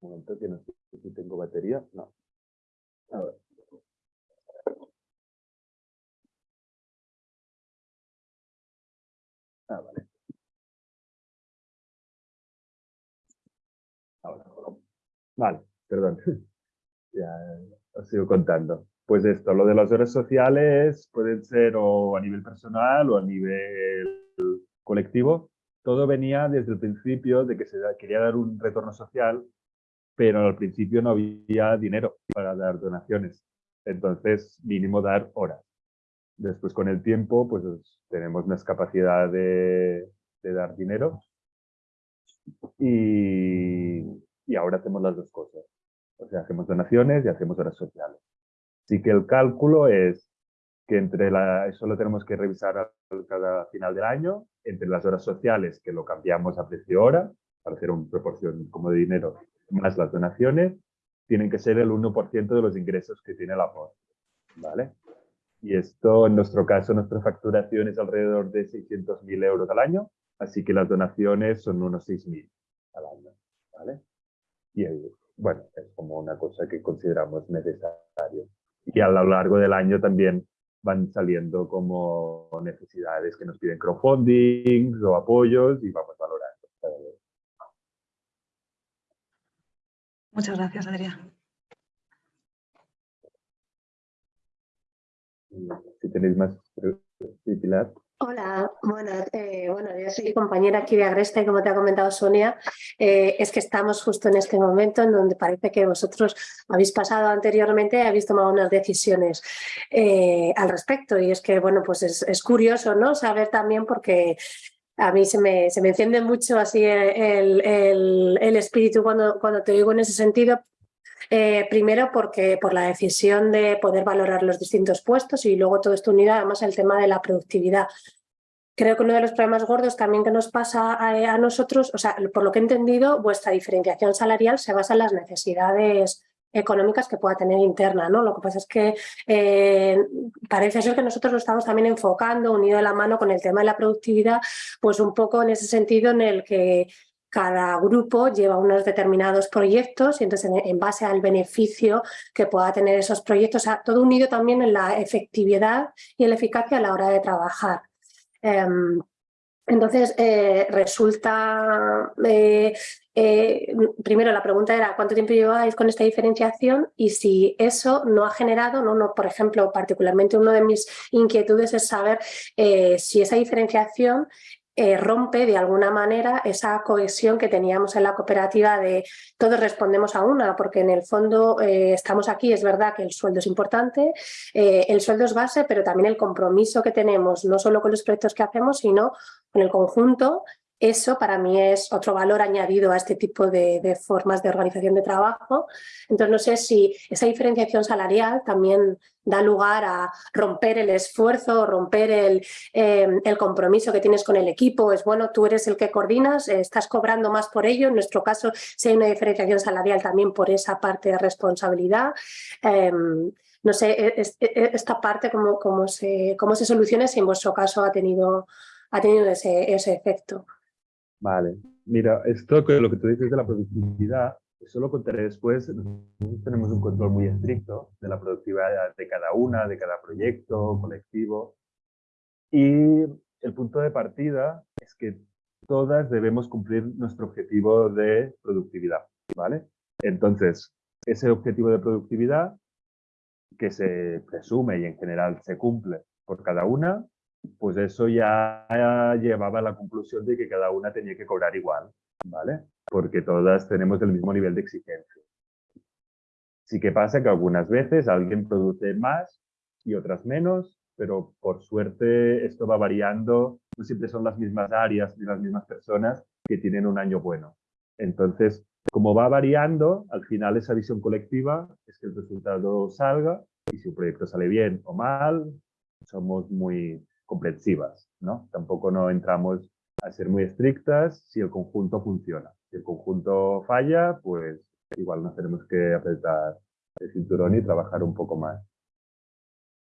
Un momento que no sé si tengo batería. No. A ver. Ah, vale. Ahora. Vale, perdón. ya os sigo contando. Pues esto, lo de las horas sociales pueden ser o a nivel personal o a nivel colectivo. Todo venía desde el principio de que se quería dar un retorno social pero al principio no había dinero para dar donaciones. Entonces, mínimo dar horas. Después, con el tiempo, pues tenemos más capacidad de, dar dinero y, y, ahora hacemos las dos cosas. O sea, hacemos donaciones y hacemos horas sociales. Así que el cálculo es que entre la, eso lo tenemos que revisar cada final del año, entre las horas sociales, que lo cambiamos a precio hora, para hacer una proporción como de dinero más las donaciones, tienen que ser el 1% de los ingresos que tiene la POS. ¿Vale? Y esto, en nuestro caso, nuestra facturación es alrededor de 600.000 euros al año, así que las donaciones son unos 6.000 al año. ¿Vale? Y bueno, es como una cosa que consideramos necesario. Y a lo largo del año también van saliendo como necesidades que nos piden crowdfunding o apoyos y vamos valorando. Muchas gracias, Adrián. Si tenéis más, Pilar. Hola, bueno, eh, bueno, yo soy compañera aquí de Agresta y como te ha comentado Sonia, eh, es que estamos justo en este momento en donde parece que vosotros habéis pasado anteriormente y habéis tomado unas decisiones eh, al respecto. Y es que, bueno, pues es, curioso, ¿no? Saber también porque a mí se me, se me enciende mucho así el, el, espíritu cuando, cuando te digo en ese sentido, eh, primero porque por la decisión de poder valorar los distintos puestos y luego todo esto unido además al tema de la productividad. Creo que uno de los problemas gordos también que nos pasa a, a, nosotros, o sea, por lo que he entendido, vuestra diferenciación salarial se basa en las necesidades económicas que pueda tener interna. ¿no? Lo que pasa es que eh, parece ser que nosotros lo estamos también enfocando, unido de la mano con el tema de la productividad, pues un poco en ese sentido en el que cada grupo lleva unos determinados proyectos y entonces en, base al beneficio que pueda tener esos proyectos, todo unido también en la efectividad y en la eficacia a la hora de trabajar. Em, entonces, eh, resulta, eh, eh, primero la pregunta era cuánto tiempo lleváis con esta diferenciación y si eso no ha generado, no, no por ejemplo, particularmente una de mis inquietudes es saber si esa diferenciación eh, rompe de alguna manera esa cohesión que teníamos en la cooperativa de todos respondemos a una, porque en el fondo eh, estamos aquí, es verdad que el sueldo es importante, eh, el sueldo es base, pero también el compromiso que tenemos, no solo con los proyectos que hacemos, sino con el conjunto eso para mí es otro valor añadido a este tipo de, formas de organización de trabajo. Entonces no sé si esa diferenciación salarial también da lugar a romper el esfuerzo, romper el, em, el, compromiso que tienes con el equipo. Es bueno, tú eres el que coordinas, estás cobrando más por ello. En nuestro caso, si hay una diferenciación salarial también por esa parte de responsabilidad. Em, no sé, e, e, esta parte cómo, cómo, se, cómo se soluciona si en vuestro caso ha tenido, ha tenido ese efecto. Vale, mira, esto que lo que tú dices de la productividad, eso lo contaré después. Nosotros tenemos un control muy estricto de la productividad de cada una, de cada proyecto, colectivo. Y el punto de partida es que todas debemos cumplir nuestro objetivo de productividad, ¿vale? Entonces, ese objetivo de productividad que se presume y en general se cumple por cada una, pues eso ya llevaba a la conclusión de que cada una tenía que cobrar igual, ¿vale? Porque todas tenemos el mismo nivel de exigencia. Sí que pasa que algunas veces alguien produce más y otras menos, pero por suerte esto va variando, no siempre son las mismas áreas ni las mismas personas que tienen un año bueno. Entonces, como va variando, al final esa visión colectiva es que el resultado salga y si un proyecto sale bien o mal, somos muy comprensivas, ¿no? Tampoco no entramos a ser muy estrictas si el conjunto funciona. Si el conjunto falla, pues igual nos tenemos que apretar el cinturón y trabajar un poco más.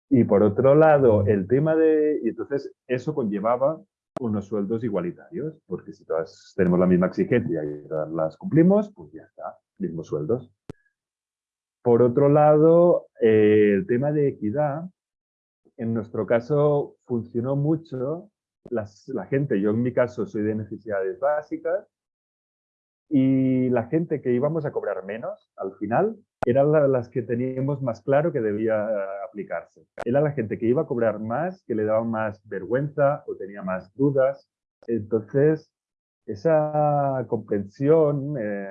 Y por otro lado, el tema de... Y entonces eso conllevaba unos sueldos igualitarios, porque si todas tenemos la misma exigencia y las cumplimos, pues ya está, mismos sueldos. Por otro lado, eh, el tema de equidad, en nuestro caso funcionó mucho. la gente, yo en mi caso soy de necesidades básicas, y la gente que íbamos a cobrar menos, al final, eran las que teníamos más claro que debía aplicarse. Era la gente que iba a cobrar más, que le daba más vergüenza o tenía más dudas. Entonces, esa comprensión, eh,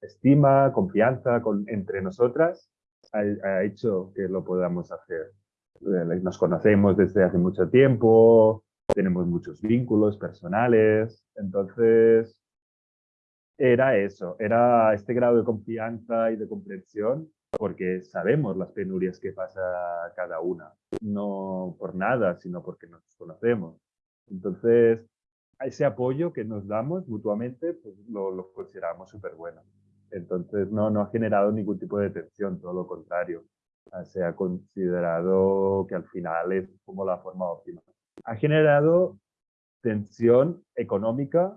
estima, confianza entre nosotras ha, hecho que lo podamos hacer. Eh, nos conocemos desde hace mucho tiempo, tenemos muchos vínculos personales, entonces era eso, era este grado de confianza y de comprensión, porque sabemos las penurias que pasa cada una, no por nada, sino porque nos conocemos. Entonces, ese apoyo que nos damos mutuamente, pues lo, consideramos súper bueno. Entonces, no, no ha generado ningún tipo de tensión, todo lo contrario. Se ha considerado que al final es como la forma óptima. Ha generado tensión económica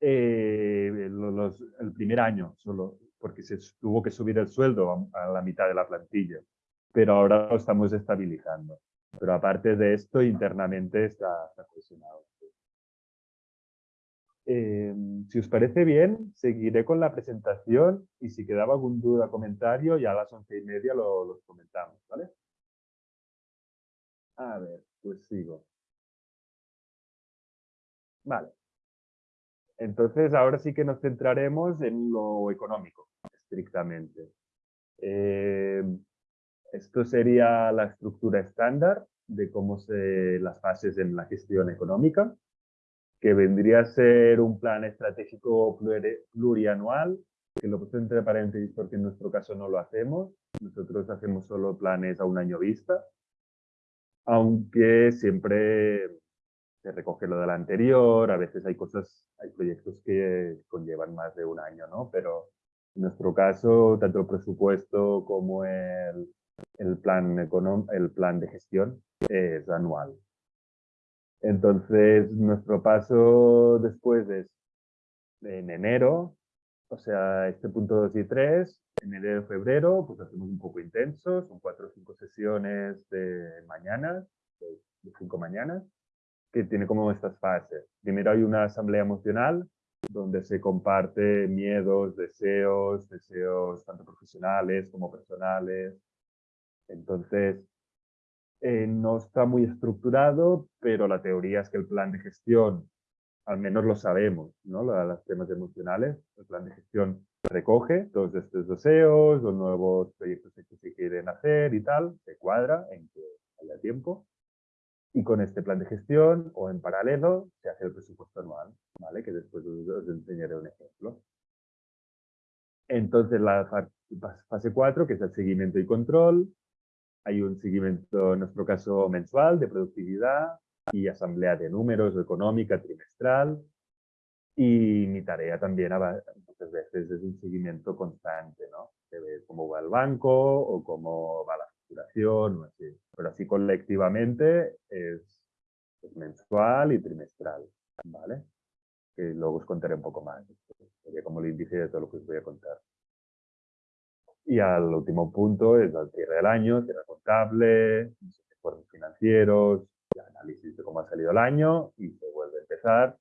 eh, el primer año solo, porque se tuvo que subir el sueldo a, la mitad de la plantilla, pero ahora lo estamos estabilizando. Pero aparte de esto, internamente está, está. Em, si os parece bien, seguiré con la presentación y si quedaba algún duda o comentario, ya a las once y media lo, los comentamos, ¿vale? A ver, pues sigo. Vale. Entonces, ahora sí que nos centraremos en lo económico, estrictamente. Eh, esto sería la estructura estándar de cómo se las fases en la gestión económica, que vendría a ser un plan estratégico plurianual, que lo puse entre paréntesis porque en nuestro caso no lo hacemos. Nosotros hacemos solo planes a un año vista, aunque siempre se recoge lo del anterior, a veces hay cosas, hay proyectos que conllevan más de un año, ¿no? Pero en nuestro caso, tanto el presupuesto como el, el, plan, el plan de gestión es anual. Entonces, nuestro paso después es en enero, o sea, este punto 2 y 3, en enero y febrero, pues hacemos un poco intenso, son cuatro o cinco sesiones de mañanas, de cinco mañanas, que tiene como estas fases. Primero hay una asamblea emocional donde se comparte miedos, deseos, deseos tanto profesionales como personales. Entonces, eh, no está muy estructurado, pero la teoría es que el plan de gestión, al menos lo sabemos, ¿no? Los temas emocionales, el plan de gestión recoge todos estos deseos, los nuevos proyectos que se quieren hacer y tal, se cuadra en que haya tiempo y con este plan de gestión o en paralelo se hace el presupuesto anual, ¿vale? que después os, enseñaré un ejemplo. Entonces la fase 4, que es el seguimiento y control, hay un seguimiento, en nuestro caso, mensual de productividad y asamblea de números económica trimestral. Y mi tarea también muchas veces es un seguimiento constante, ¿no? De ver cómo va el banco o cómo va la o así. Pero así colectivamente es, mensual y trimestral, ¿vale? Que luego os contaré un poco más. Sería como el índice de todo lo que os voy a contar. Y al último punto es el cierre del año, cierre contable, informes financieros, análisis de cómo ha salido el año y se vuelve a empezar.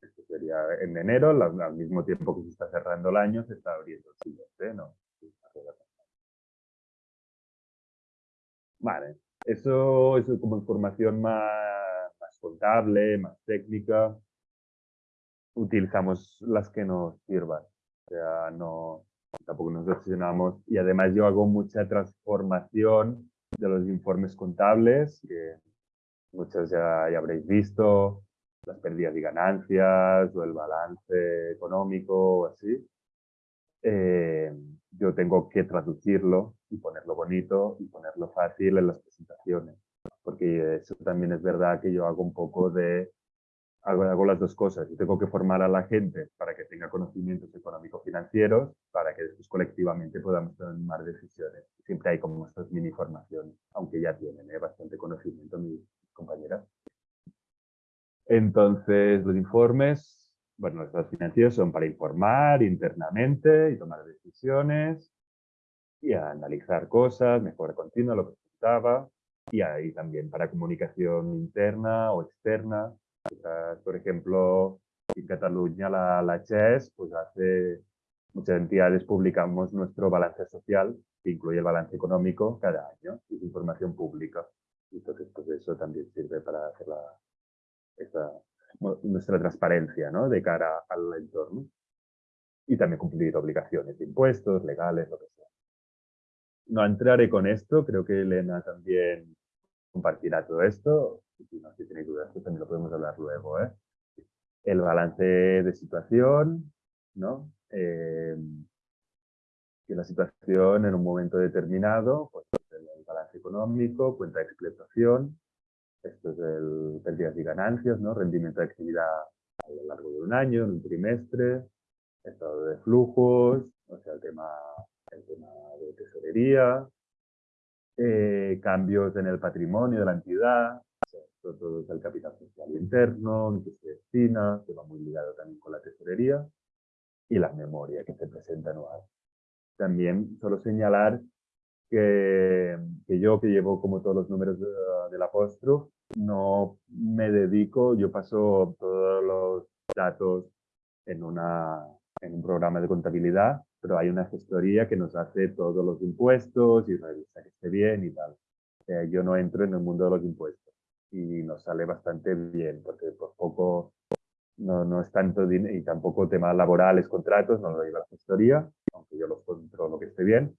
Esto sería en enero, al mismo tiempo que se está cerrando el año, se está abriendo el siguiente, ¿no? Vale, eso es como información más, más contable, más técnica. Utilizamos las que nos sirvan. O sea, no, tampoco nos obsesionamos. Y además yo hago mucha transformación de los informes contables, que muchos ya, ya habréis visto, las pérdidas y ganancias o el balance económico o así, eh, yo tengo que traducirlo y ponerlo bonito y ponerlo fácil en las presentaciones. Porque eso también es verdad que yo hago un poco de... Hago, las dos cosas. Yo tengo que formar a la gente para que tenga conocimientos económico-financieros para que después colectivamente podamos tomar decisiones. Siempre hay como estas mini formaciones, aunque ya tienen ¿eh? bastante conocimiento mis compañeras. Entonces, los informes, bueno, los estados financieros son para informar internamente y tomar decisiones y analizar cosas, mejora continua, lo que estaba, y ahí también para comunicación interna o externa. Por ejemplo, en Cataluña la, la CHES, pues hace, muchas entidades publicamos nuestro balance social, que incluye el balance económico cada año, es información pública. Entonces, pues eso también sirve para hacer la, nuestra transparencia ¿no? de cara al entorno. Y también cumplir obligaciones de impuestos, legales, lo que sea. No entraré con esto, creo que Elena también compartirá todo esto. Si no si tenéis dudas, pues también lo podemos hablar luego. ¿eh? El balance de situación, ¿no? Eh, que la situación en un momento determinado, pues el balance económico, cuenta de explotación, esto es el pérdidas y ganancias, ¿no? rendimiento de actividad a lo largo de un año, en un trimestre, estado de flujos, o sea, el tema, el tema de tesorería, eh, cambios en el patrimonio de la entidad, todo es el capital social interno, que se destina, que va muy ligado también con la tesorería, y la memoria que se presenta anual. También solo señalar que, que, yo, que llevo como todos los números de, del apóstrofe, no me dedico, yo paso todos los datos en, una, en un programa de contabilidad, pero hay una gestoría que nos hace todos los impuestos y revisa que esté bien y tal. Eh, yo no entro en el mundo de los impuestos y nos sale bastante bien, porque por poco no, no es tanto dinero y tampoco temas laborales, contratos, no lo lleva la gestoría, aunque yo los controlo que esté bien,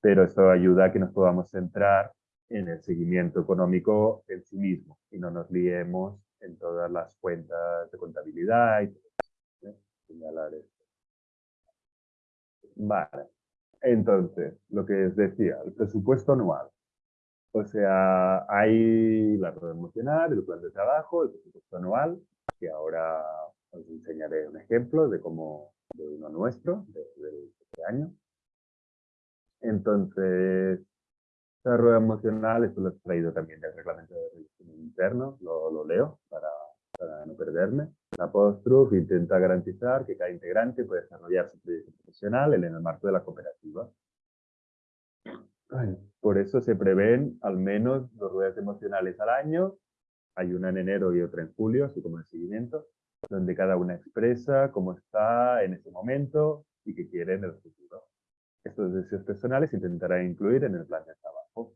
pero esto ayuda a que nos podamos centrar en el seguimiento económico en sí mismo y no nos liemos en todas las cuentas de contabilidad y ¿eh? señalar esto. Vale, entonces, lo que os decía, el presupuesto anual. O sea, hay la rueda emocional, el plan de trabajo, el presupuesto anual, que ahora os enseñaré un ejemplo de cómo, de uno nuestro, de, de este año. Entonces, esta rueda emocional, esto lo he traído también del reglamento de revisión interno, lo, lo leo para, para, no perderme. La Postruf intenta garantizar que cada integrante puede desarrollar su proyecto profesional en el marco de la cooperativa. Por eso se prevén al menos dos ruedas emocionales al año. Hay una en enero y otra en julio, así como el seguimiento, donde cada una expresa cómo está en ese momento y qué quiere en el futuro. Estos deseos personales se intentará incluir en el plan de trabajo.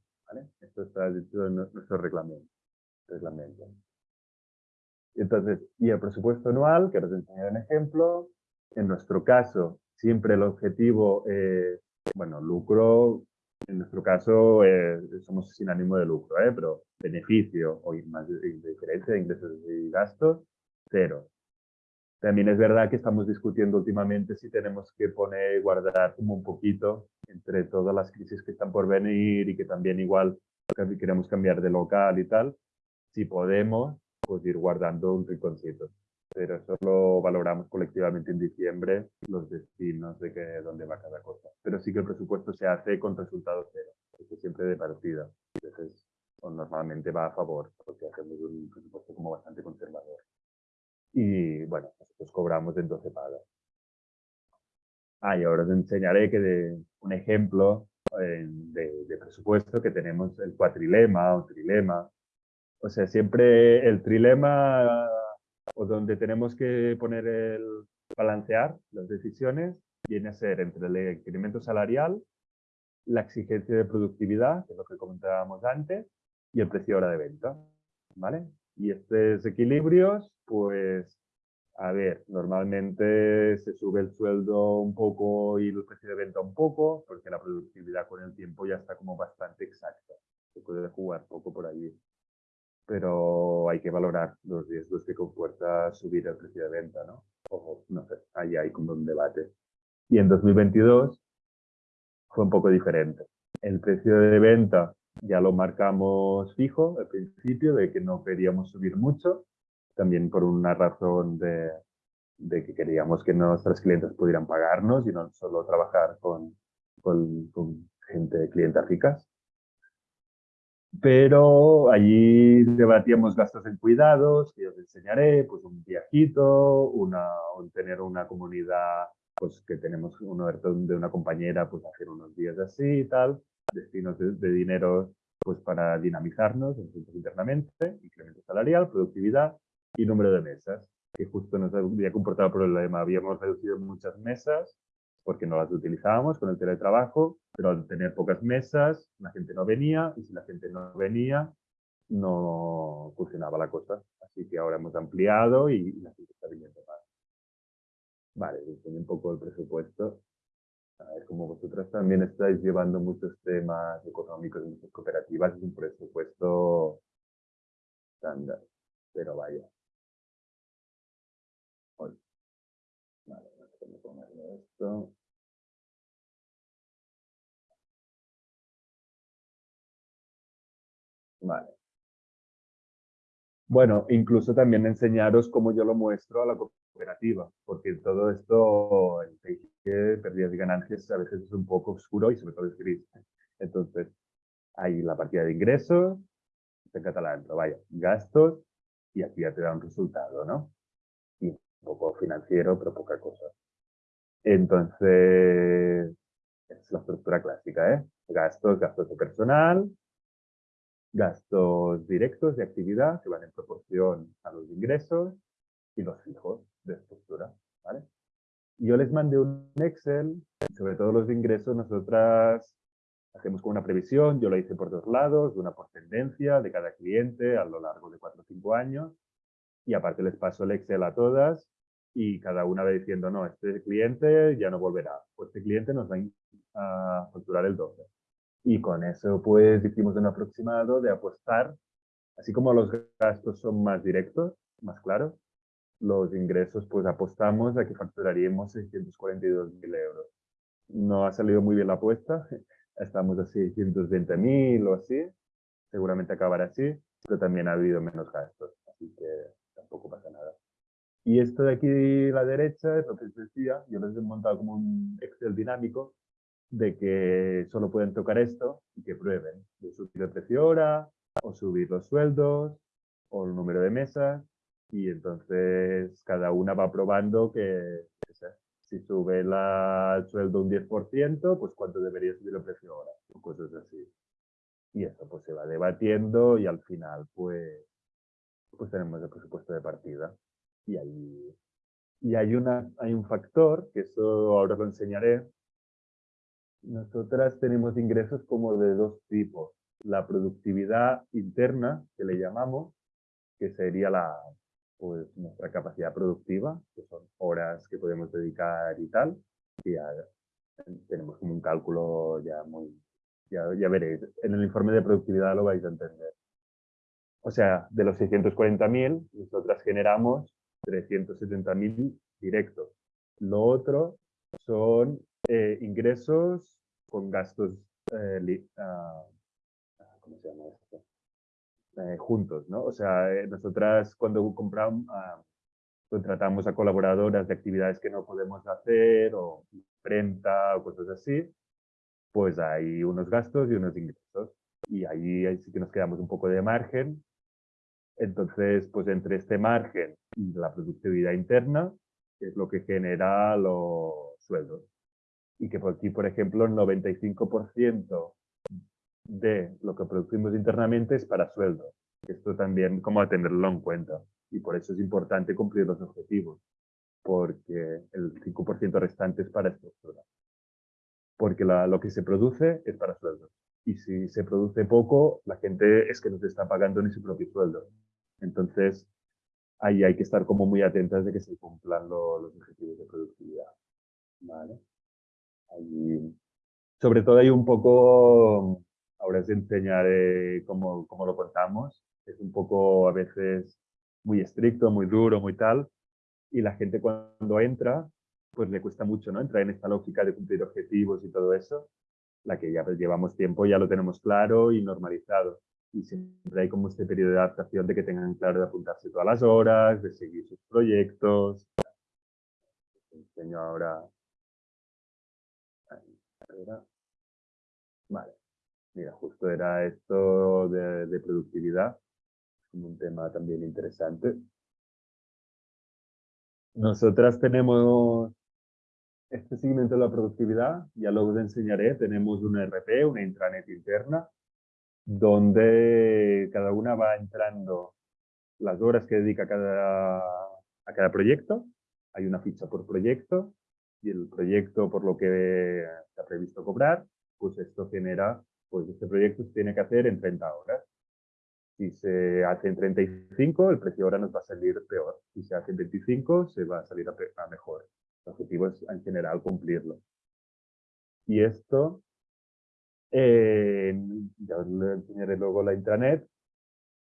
Esto está dentro de nuestro reglamento. reglamento. Entonces, y el presupuesto anual, que os enseñaré un ejemplo, en nuestro caso, siempre el objetivo es, bueno, lucro, en nuestro caso eh, somos sin ánimo de lucro, ¿eh? pero beneficio o más diferencia de ingresos y gastos, cero. También es verdad que estamos discutiendo últimamente si tenemos que poner, guardar como un poquito entre todas las crisis que están por venir y que también igual queremos cambiar de local y tal. Si podemos, pues ir guardando un rinconcito. Pero eso lo valoramos colectivamente en diciembre, los destinos de que, dónde va cada cosa. Pero sí que el presupuesto se hace con resultado cero. Eso siempre de partida. Entonces, normalmente va a favor, porque hacemos un presupuesto como bastante conservador y bueno, nosotros cobramos en 12 pagas. Ah, y ahora os enseñaré que de un ejemplo eh, de, de, presupuesto que tenemos el cuatrilema o trilema. O sea, siempre el trilema o donde tenemos que poner el balancear las decisiones viene a ser entre el incremento salarial, la exigencia de productividad, que es lo que comentábamos antes, y el precio hora de venta. ¿Vale? Y estos equilibrios, pues, a ver, normalmente se sube el sueldo un poco y el precio de venta un poco, porque la productividad con el tiempo ya está como bastante exacta. Se puede jugar poco por allí. Pero hay que valorar los riesgos que comporta subir el precio de venta, ¿no? O, no sé, ahí hay como un debate. Y en 2022 fue un poco diferente. El precio de venta ya lo marcamos fijo al principio, de que no queríamos subir mucho, también por una razón de, de que queríamos que nuestros clientes pudieran pagarnos y no solo trabajar con, con, con gente, clientes ricas. Pero allí debatíamos gastos en cuidados, que os enseñaré, pues un viajito, una, tener una comunidad, pues que tenemos uno de una compañera, pues hacer unos días así y tal, destinos de, dinero pues para dinamizarnos internamente, incremento salarial, productividad y número de mesas, que justo nos había comportado problema. Habíamos reducido muchas mesas porque no las utilizábamos con el teletrabajo, pero al tener pocas mesas, la gente no venía y si la gente no venía, no funcionaba la cosa. Así que ahora hemos ampliado y la gente está viniendo más. Vale, un poco el presupuesto. A ver, como vosotras también estáis llevando muchos temas económicos en muchas cooperativas, es un presupuesto estándar, pero vaya. Vale. Bueno, incluso también enseñaros cómo yo lo muestro a la cooperativa, porque todo esto, el que pérdidas y ganancias, a veces es un poco oscuro y sobre todo es gris. Entonces, hay la partida de ingresos, en catalán, pero vaya, gastos, y aquí ya te da un resultado, ¿no? Y un poco financiero, pero poca cosa. Entonces, es la estructura clásica, ¿eh? Gastos, gastos de personal, gastos directos de actividad que van en proporción a los ingresos y los fijos de estructura. ¿vale? Yo les mandé un Excel, sobre todos los ingresos nosotras hacemos como una previsión, yo lo hice por dos lados, una por tendencia de cada cliente a lo largo de cuatro o cinco años y aparte les paso el Excel a todas y cada una va diciendo, no, este cliente ya no volverá, o este cliente nos va a facturar el doble. Y con eso, pues, hicimos un aproximado de apostar, así como los gastos son más directos, más claros, los ingresos, pues, apostamos a que facturaríamos 642.000 euros. No ha salido muy bien la apuesta, estamos a 620.000 o así, seguramente acabará así, pero también ha habido menos gastos, así que tampoco pasa nada. Y esto de aquí a la derecha es lo que les decía, yo les he montado como un Excel dinámico de que solo pueden tocar esto y que prueben de subir el precio hora o subir los sueldos o el número de mesas y entonces cada una va probando que si sube el sueldo un 10%, pues cuánto debería subir el precio hora o cosas así. Y eso pues se va debatiendo y al final pues, pues tenemos el presupuesto de partida. Y, ahí, y hay, una, hay un factor, que eso ahora lo enseñaré, nosotras tenemos ingresos como de dos tipos. La productividad interna, que le llamamos, que sería la, pues, nuestra capacidad productiva, que son horas que podemos dedicar y tal. Y ya tenemos como un cálculo ya muy... Ya, ya veréis, en el informe de productividad lo vais a entender. O sea, de los 640.000, nosotras generamos 370.000 directos. Lo otro son eh, ingresos con gastos eh, ah, ¿cómo se llama esto? Eh, juntos, ¿no? O sea, nosotras cuando compramos, ah, contratamos a colaboradoras de actividades que no podemos hacer o imprenta o cosas así, pues hay unos gastos y unos ingresos. Y ahí, ahí sí que nos quedamos un poco de margen. Entonces, pues entre este margen la productividad interna, es lo que genera los sueldos y que por aquí, por ejemplo, el 95% de lo que producimos internamente es para sueldo. Esto también como a tenerlo en cuenta y por eso es importante cumplir los objetivos, porque el 5% restante es para estructura. Porque lo que se produce es para sueldo. Y si se produce poco, la gente es que no se está pagando ni su propio sueldo. Entonces, ahí hay que estar como muy atentas de que se cumplan los objetivos de productividad. ¿Vale? sobre todo hay un poco, ahora os enseñaré cómo, cómo lo contamos, es un poco a veces muy estricto, muy duro, muy tal, y la gente cuando entra, pues le cuesta mucho, ¿no? Entrar en esta lógica de cumplir objetivos y todo eso, la que ya pues, llevamos tiempo, ya lo tenemos claro y normalizado. Y siempre hay como este periodo de adaptación de que tengan claro de apuntarse todas las horas, de seguir sus proyectos. enseño ahora. Vale. Mira, justo era esto de, de productividad, un tema también interesante. Nosotras tenemos este seguimiento de la productividad, ya lo enseñaré, tenemos un RP, una intranet interna, donde cada una va entrando las horas que dedica cada, a cada proyecto, hay una ficha por proyecto, y el proyecto por lo que está previsto cobrar, pues esto genera, pues este proyecto se tiene que hacer en 30 horas. Si se hace en 35, el precio ahora nos va a salir peor. Si se hace en 25, se va a salir a, mejor. El objetivo es en general cumplirlo. Y esto, eh, ya os enseñaré luego la intranet,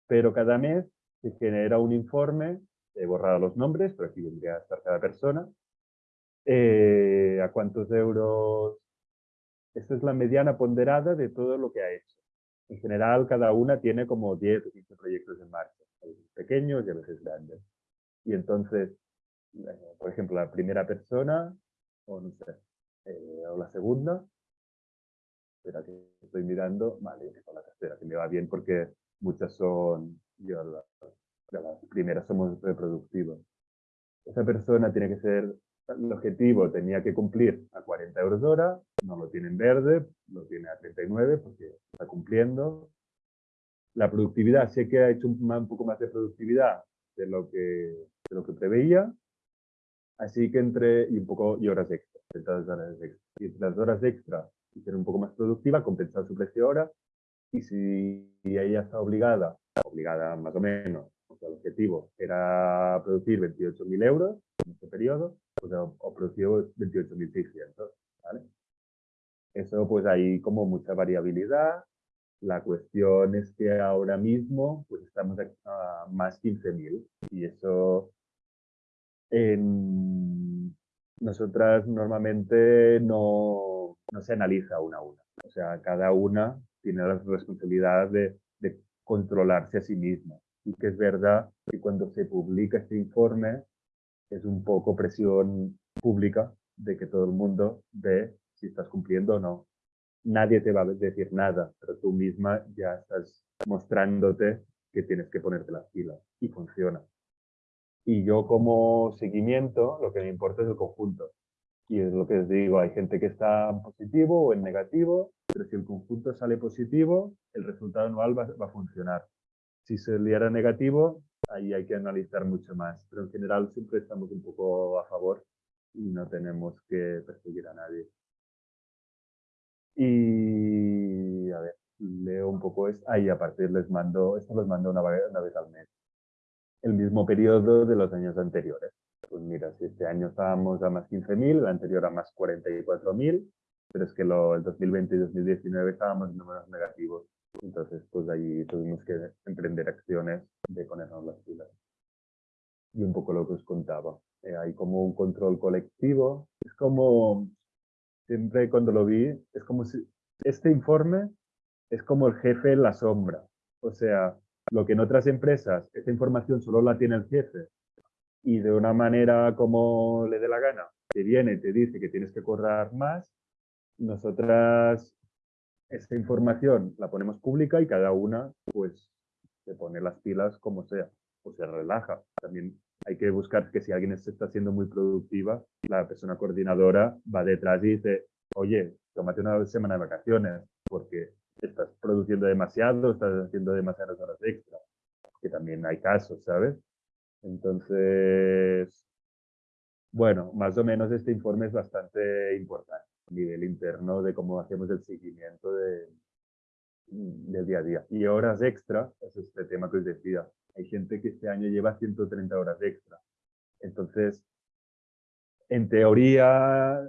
pero cada mes se genera un informe, he borrado los nombres, pero aquí vendría a estar cada persona, eh, a cuántos euros, esta es la mediana ponderada de todo lo que ha hecho. En general, cada una tiene como 10 o 15 proyectos en marcha, a veces pequeños y a veces grandes. Y entonces, eh, por ejemplo, la primera persona, o no sé, eh, o la segunda, espera que estoy mirando, vale, con la tercera, que me va bien porque muchas son, yo las primeras somos reproductivos. Esa persona tiene que ser el objetivo tenía que cumplir a 40 euros hora, no lo tiene en verde, lo tiene a 39 porque está cumpliendo. La productividad, sé que ha hecho un, poco más de productividad de lo que, de lo que preveía, así que entre, y un poco, y horas extra, horas extra. Y las horas extra ser un poco más productiva, compensar su precio hora, y si ella está obligada, obligada más o menos, sea, el objetivo era producir 28.000 euros en este periodo, pues, o, producido 28.600, ¿vale? Eso pues hay como mucha variabilidad. La cuestión es que ahora mismo pues estamos a, más 15.000 y eso en nosotras normalmente no, no, se analiza una a una. O sea, cada una tiene la responsabilidad de, controlarse a sí misma. Y que es verdad que cuando se publica este informe es un poco presión pública de que todo el mundo ve si estás cumpliendo o no. Nadie te va a decir nada, pero tú misma ya estás mostrándote que tienes que ponerte las pilas y funciona. Y yo como seguimiento, lo que me importa es el conjunto. Y es lo que os digo, hay gente que está en positivo o en negativo, pero si el conjunto sale positivo, el resultado anual va, va a funcionar. Si saliera negativo, ahí hay que analizar mucho más, pero en general siempre estamos un poco a favor y no tenemos que perseguir a nadie. Y a ver, leo un poco esto. Ahí aparte les mando, esto los mando una, una vez al mes. El mismo periodo de los años anteriores. Pues mira, si este año estábamos a más 15.000, el anterior a más 44.000, pero es que lo, el 2020 y 2019 estábamos en números negativos. Entonces, pues ahí tuvimos que emprender acciones de ponernos las pilas. Y un poco lo que os contaba. Eh, hay como un control colectivo. Es como, siempre cuando lo vi, es como si este informe es como el jefe en la sombra. O sea, lo que en otras empresas, esta información solo la tiene el jefe y de una manera como le dé la gana, te viene y te dice que tienes que correr más, nosotras esta información la ponemos pública y cada una pues se pone las pilas como sea o se relaja. También hay que buscar que si alguien está siendo muy productiva, la persona coordinadora va detrás y dice, oye, tómate una semana de vacaciones porque estás produciendo demasiado, estás haciendo demasiadas horas extra. Que también hay casos, ¿sabes? Entonces, bueno, más o menos este informe es bastante importante a nivel interno de cómo hacemos el seguimiento de, del día a día. Y horas extra, es este tema que os decía. Hay gente que este año lleva 130 horas extra. Entonces, en teoría,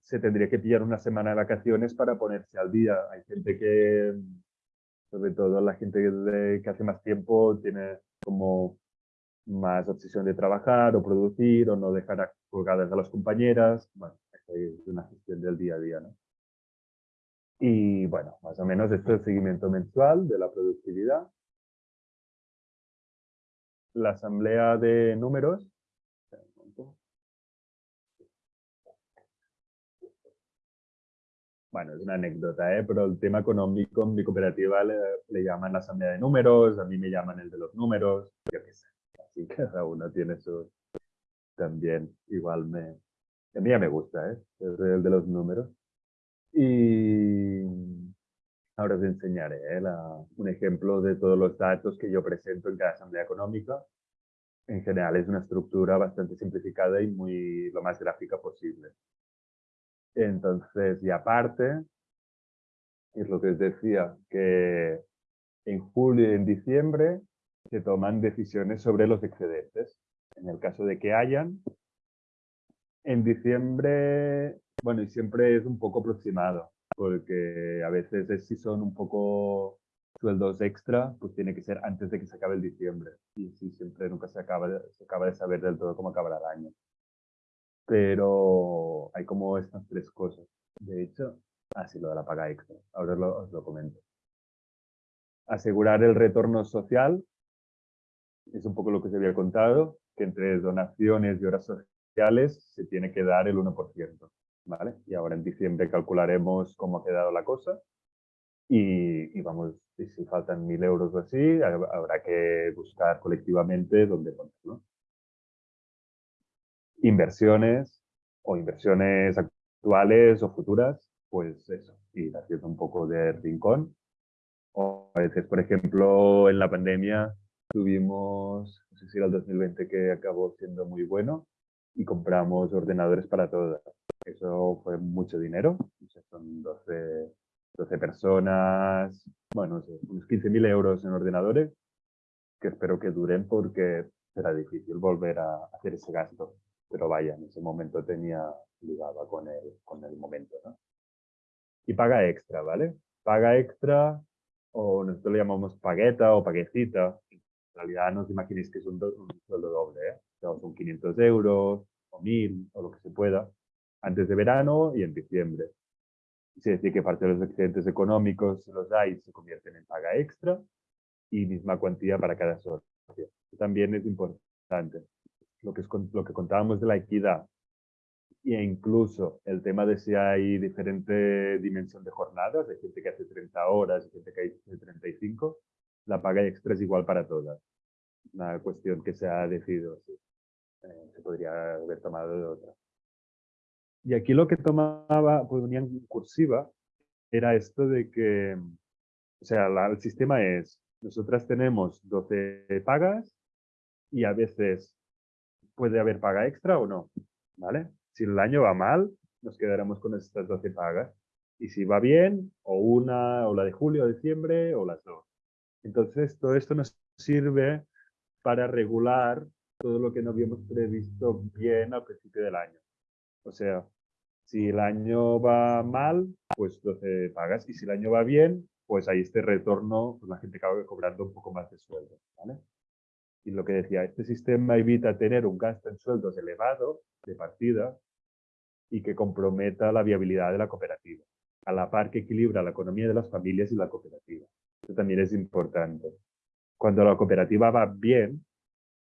se tendría que pillar una semana de vacaciones para ponerse al día. Hay gente que, Sobre todo la gente que hace más tiempo tiene como más obsesión de trabajar o producir o no dejar colgadas a las compañeras. Bueno, es una gestión del día a día, ¿no? Y bueno, más o menos esto es el seguimiento mensual de la productividad. La asamblea de números. Bueno, es una anécdota, ¿eh? pero el tema económico en mi cooperativa le, le llaman la asamblea de números, a mí me llaman el de los números, yo qué sé. Así cada uno tiene su... También igual me... A mí ya me gusta, ¿eh? el de los números. Y ahora os enseñaré ¿eh? un ejemplo de todos los datos que yo presento en cada asamblea económica. En general es una estructura bastante simplificada y muy lo más gráfica posible. Entonces, y aparte, es lo que os decía, que en julio y en diciembre se toman decisiones sobre los excedentes. En el caso de que hayan, en diciembre bueno, y siempre es un poco aproximado, porque a veces si son un poco sueldos extra, pues tiene que ser antes de que se acabe el diciembre. Y sí, siempre nunca se acaba, se acaba de saber del todo cómo acabará el año. Pero hay como estas tres cosas. De hecho, así lo de la paga extra. Ahora os lo comento. Asegurar el retorno social es un poco lo que se había contado, que entre donaciones y horas sociales se tiene que dar el 1%. ¿vale? Y ahora en diciembre calcularemos cómo ha quedado la cosa y, vamos, y si faltan mil euros o así, habrá que buscar colectivamente dónde ponerlo. Inversiones o inversiones actuales o futuras, pues eso, ir haciendo un poco de rincón. O a veces, por ejemplo, en la pandemia tuvimos, no sé si era el 2020 que acabó siendo muy bueno, y compramos ordenadores para todas. Eso fue mucho dinero, son 12, 12 personas, bueno, unos 15.000 euros en ordenadores, que espero que duren porque será difícil volver a hacer ese gasto. Pero vaya, en ese momento tenía ligado con el, con el momento, ¿no? Y paga extra, ¿vale? Paga extra, o nosotros le llamamos pagueta o paguecita. Realidad no os imaginéis que es un, un sueldo doble, ¿eh? son 500 euros o 1000 o lo que se pueda antes de verano y en diciembre. Es decir, que parte de los excedentes económicos, si los hay, se convierten en paga extra y misma cuantía para cada socio. También es importante. Lo que, es, lo que contábamos de la equidad e incluso el tema de si hay diferente dimensión de jornadas, hay gente que hace 30 horas y gente que hace 35, la paga extra es igual para todas. Una cuestión que se ha decidido eh, se podría haber tomado de otra. Y aquí lo que tomaba, pues venía en cursiva, era esto de que, o sea, el sistema es, nosotras tenemos 12 pagas y a veces puede haber paga extra o no, ¿vale? Si el año va mal, nos quedaremos con estas 12 pagas. Y si va bien, o una, o la de julio o diciembre, o las dos. Entonces, todo esto nos sirve para regular todo lo que no habíamos previsto bien al principio del año. O sea, si el año va mal, pues 12 pagas. Y si el año va bien, pues hay este retorno, pues la gente acaba cobrando un poco más de sueldo. ¿vale? Y lo que decía, este sistema evita tener un gasto en sueldos elevado de partida y que comprometa la viabilidad de la cooperativa, a la par que equilibra la economía de las familias y la cooperativa. También es importante. Cuando la cooperativa va bien,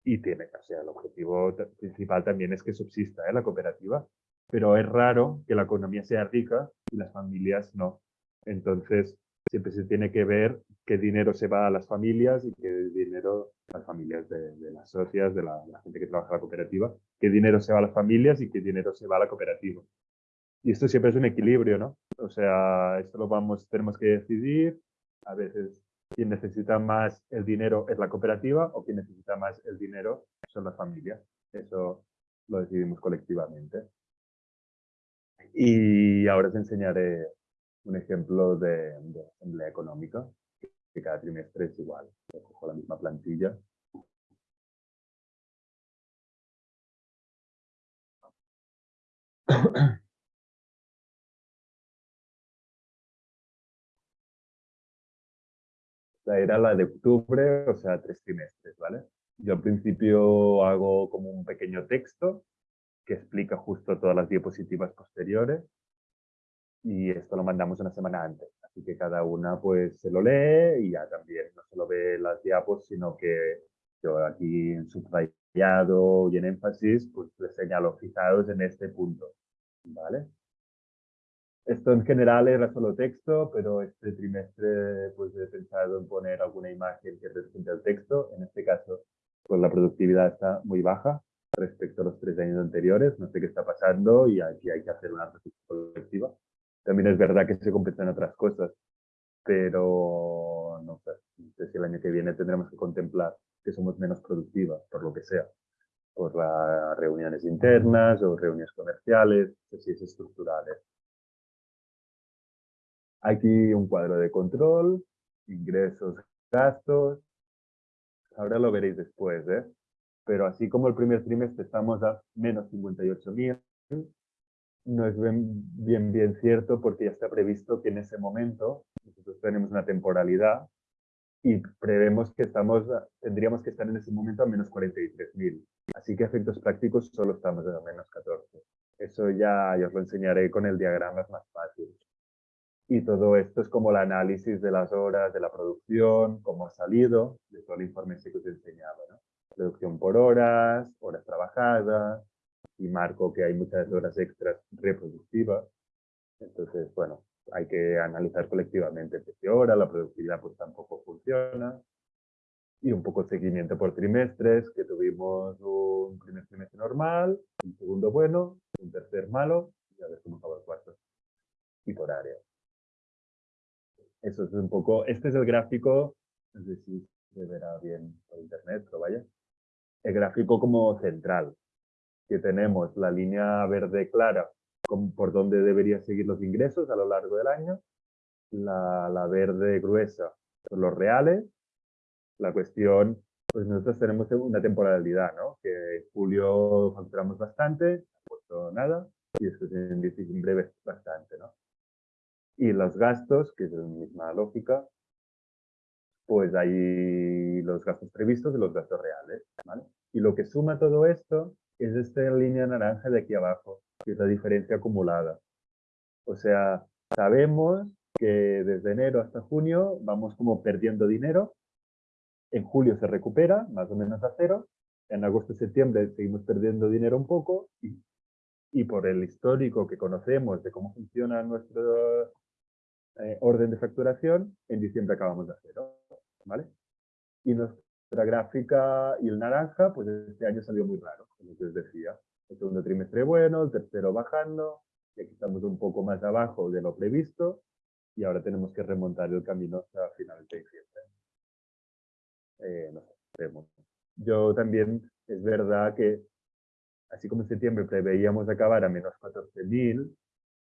y tiene, o sea, el objetivo principal también es que subsista ¿eh? la cooperativa, pero es raro que la economía sea rica y las familias no. Entonces, siempre se tiene que ver qué dinero se va a las familias y qué dinero a las familias de, las socias, de la, gente que trabaja en la cooperativa, qué dinero se va a las familias y qué dinero se va a la cooperativa. Y esto siempre es un equilibrio, ¿no? O sea, esto lo vamos, tenemos que decidir. A veces quien necesita más el dinero es la cooperativa o quien necesita más el dinero son las familias. Eso lo decidimos colectivamente. Y ahora os enseñaré un ejemplo de, asamblea económica, que cada trimestre es igual. cojo la misma plantilla. Era la de octubre, o sea, tres trimestres, ¿vale? Yo al principio hago como un pequeño texto que explica justo todas las diapositivas posteriores y esto lo mandamos una semana antes. Así que cada una pues se lo lee y ya también no solo ve las diapos, sino que yo aquí en subrayado y en énfasis pues le señalo fijados en este punto, ¿vale? Esto en general era solo texto, pero este trimestre pues he pensado en poner alguna imagen que represente el texto. En este caso, pues la productividad está muy baja respecto a los tres años anteriores. No sé qué está pasando y aquí hay que hacer una reflexión colectiva. También es verdad que se compensan otras cosas, pero no sé, no sé si el año que viene tendremos que contemplar que somos menos productivas, por lo que sea, por las reuniones internas o reuniones comerciales, no sé si es estructurales. Aquí un cuadro de control, ingresos, gastos. Ahora lo veréis después, ¿eh? Pero así como el primer trimestre estamos a menos 58.000, no es bien, bien, cierto porque ya está previsto que en ese momento nosotros tenemos una temporalidad y prevemos que estamos, tendríamos que estar en ese momento a menos 43.000. Así que efectos prácticos solo estamos a menos 14. Eso ya, ya os lo enseñaré con el diagrama, es más fácil. Y todo esto es como el análisis de las horas de la producción, cómo ha salido, de todo el informe que os he enseñado. ¿no? Producción por horas, horas trabajadas, y marco que hay muchas horas extras reproductivas. Entonces, bueno, hay que analizar colectivamente qué hora, la productividad pues tampoco funciona. Y un poco seguimiento por trimestres, que tuvimos un primer trimestre normal, un segundo bueno, un tercer malo, y a ver cómo acaba el cuarto. Y por área. Eso es un poco, este es el gráfico, no sé si se verá bien por internet, pero vaya. El gráfico como central, que tenemos la línea verde clara por donde deberían seguir los ingresos a lo largo del año, la, la verde gruesa son los reales, la cuestión, pues nosotros tenemos una temporalidad, ¿no? Que en julio facturamos bastante, no nada, y después en diciembre bastante, ¿no? Y los gastos, que es la misma lógica, pues hay los gastos previstos y los gastos reales. ¿vale? Y lo que suma todo esto es esta línea naranja de aquí abajo, que es la diferencia acumulada. O sea, sabemos que desde enero hasta junio vamos como perdiendo dinero. En julio se recupera, más o menos a cero. En agosto y septiembre seguimos perdiendo dinero un poco y, y por el histórico que conocemos de cómo funciona nuestro eh, orden de facturación, en diciembre acabamos de cero, ¿vale? Y nuestra gráfica y el naranja, pues este año salió muy raro, como os decía. El segundo trimestre bueno, el tercero bajando, y aquí estamos un poco más abajo de lo previsto, y ahora tenemos que remontar el camino hasta finales de diciembre. Eh, no sé. Yo también, es verdad que, así como en septiembre preveíamos acabar a menos 14.000,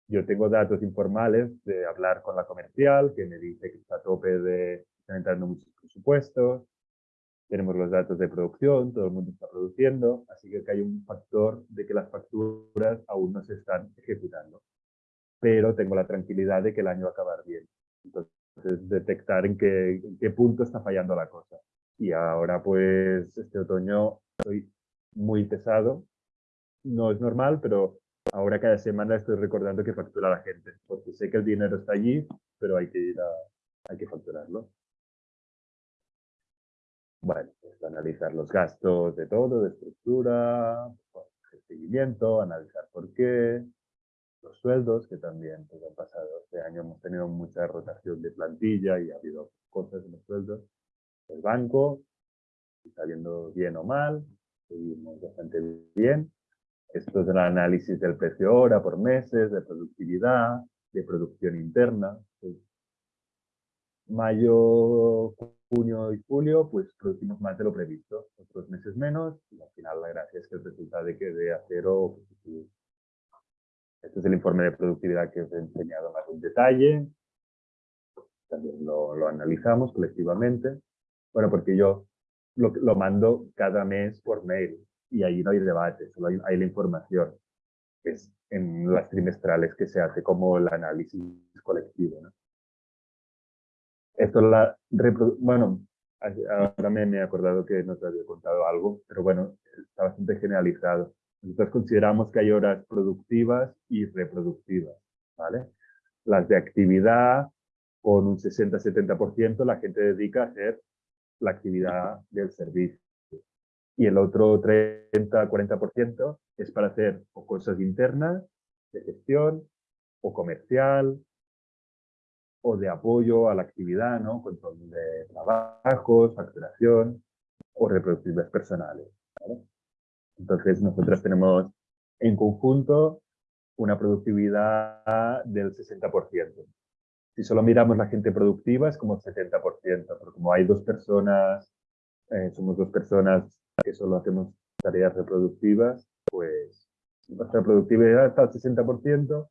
yo tengo datos informales de hablar con la comercial, que me dice que está a tope de, están entrando muchos presupuestos. Tenemos los datos de producción, todo el mundo está produciendo, así que hay un factor de que las facturas aún no se están ejecutando. Pero tengo la tranquilidad de que el año va a acabar bien. Entonces, detectar en qué, en qué punto está fallando la cosa. Y ahora, pues, este otoño estoy muy pesado. No es normal, pero ahora cada semana estoy recordando que factura la gente, porque sé que el dinero está allí, pero hay que ir a, hay que facturarlo. Bueno, pues analizar los gastos de todo, de estructura, el seguimiento, analizar por qué, los sueldos, que también pues, han pasado. Este año hemos tenido mucha rotación de plantilla y ha habido cosas en los sueldos. El banco, está yendo bien o mal, seguimos bastante bien. Esto es el análisis del precio hora por meses, de productividad, de producción interna. Mayo, junio y julio, pues producimos más de lo previsto. Otros meses menos, y al final la gracia es que el resultado quede a cero positivo. Este es el informe de productividad que os he enseñado más en detalle. También lo, lo analizamos colectivamente. Bueno, porque yo lo, lo mando cada mes por mail y ahí no hay debate, solo hay, la información. Es en las trimestrales que se hace como el análisis colectivo. Esto la bueno, ahora me, he acordado que no te había contado algo, pero bueno, está bastante generalizado. Nosotros consideramos que hay horas productivas y reproductivas, ¿vale? Las de actividad, con un 60-70% la gente dedica a hacer la actividad del servicio. Y el otro 30-40% es para hacer o cosas internas, de gestión, o comercial, o de apoyo a la actividad, ¿no? Control de trabajos, facturación o reproductibles personales. Entonces, nosotros tenemos en conjunto una productividad del 60%. Si solo miramos la gente productiva es como el 70%, pero como hay dos personas, eh, somos dos personas que solo hacemos tareas reproductivas, pues nuestra productividad está al 60%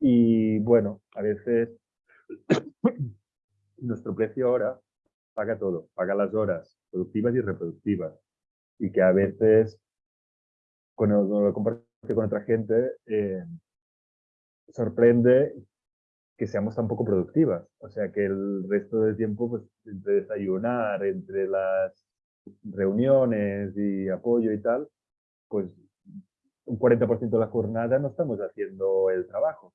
y bueno, a veces nuestro precio ahora paga todo, paga las horas productivas y reproductivas. Y que a veces, cuando lo comparte con otra gente, eh, sorprende que seamos tan poco productivas. O sea, que el resto del tiempo, pues, entre desayunar, entre las reuniones y apoyo y tal, pues un 40% de la jornada no estamos haciendo el trabajo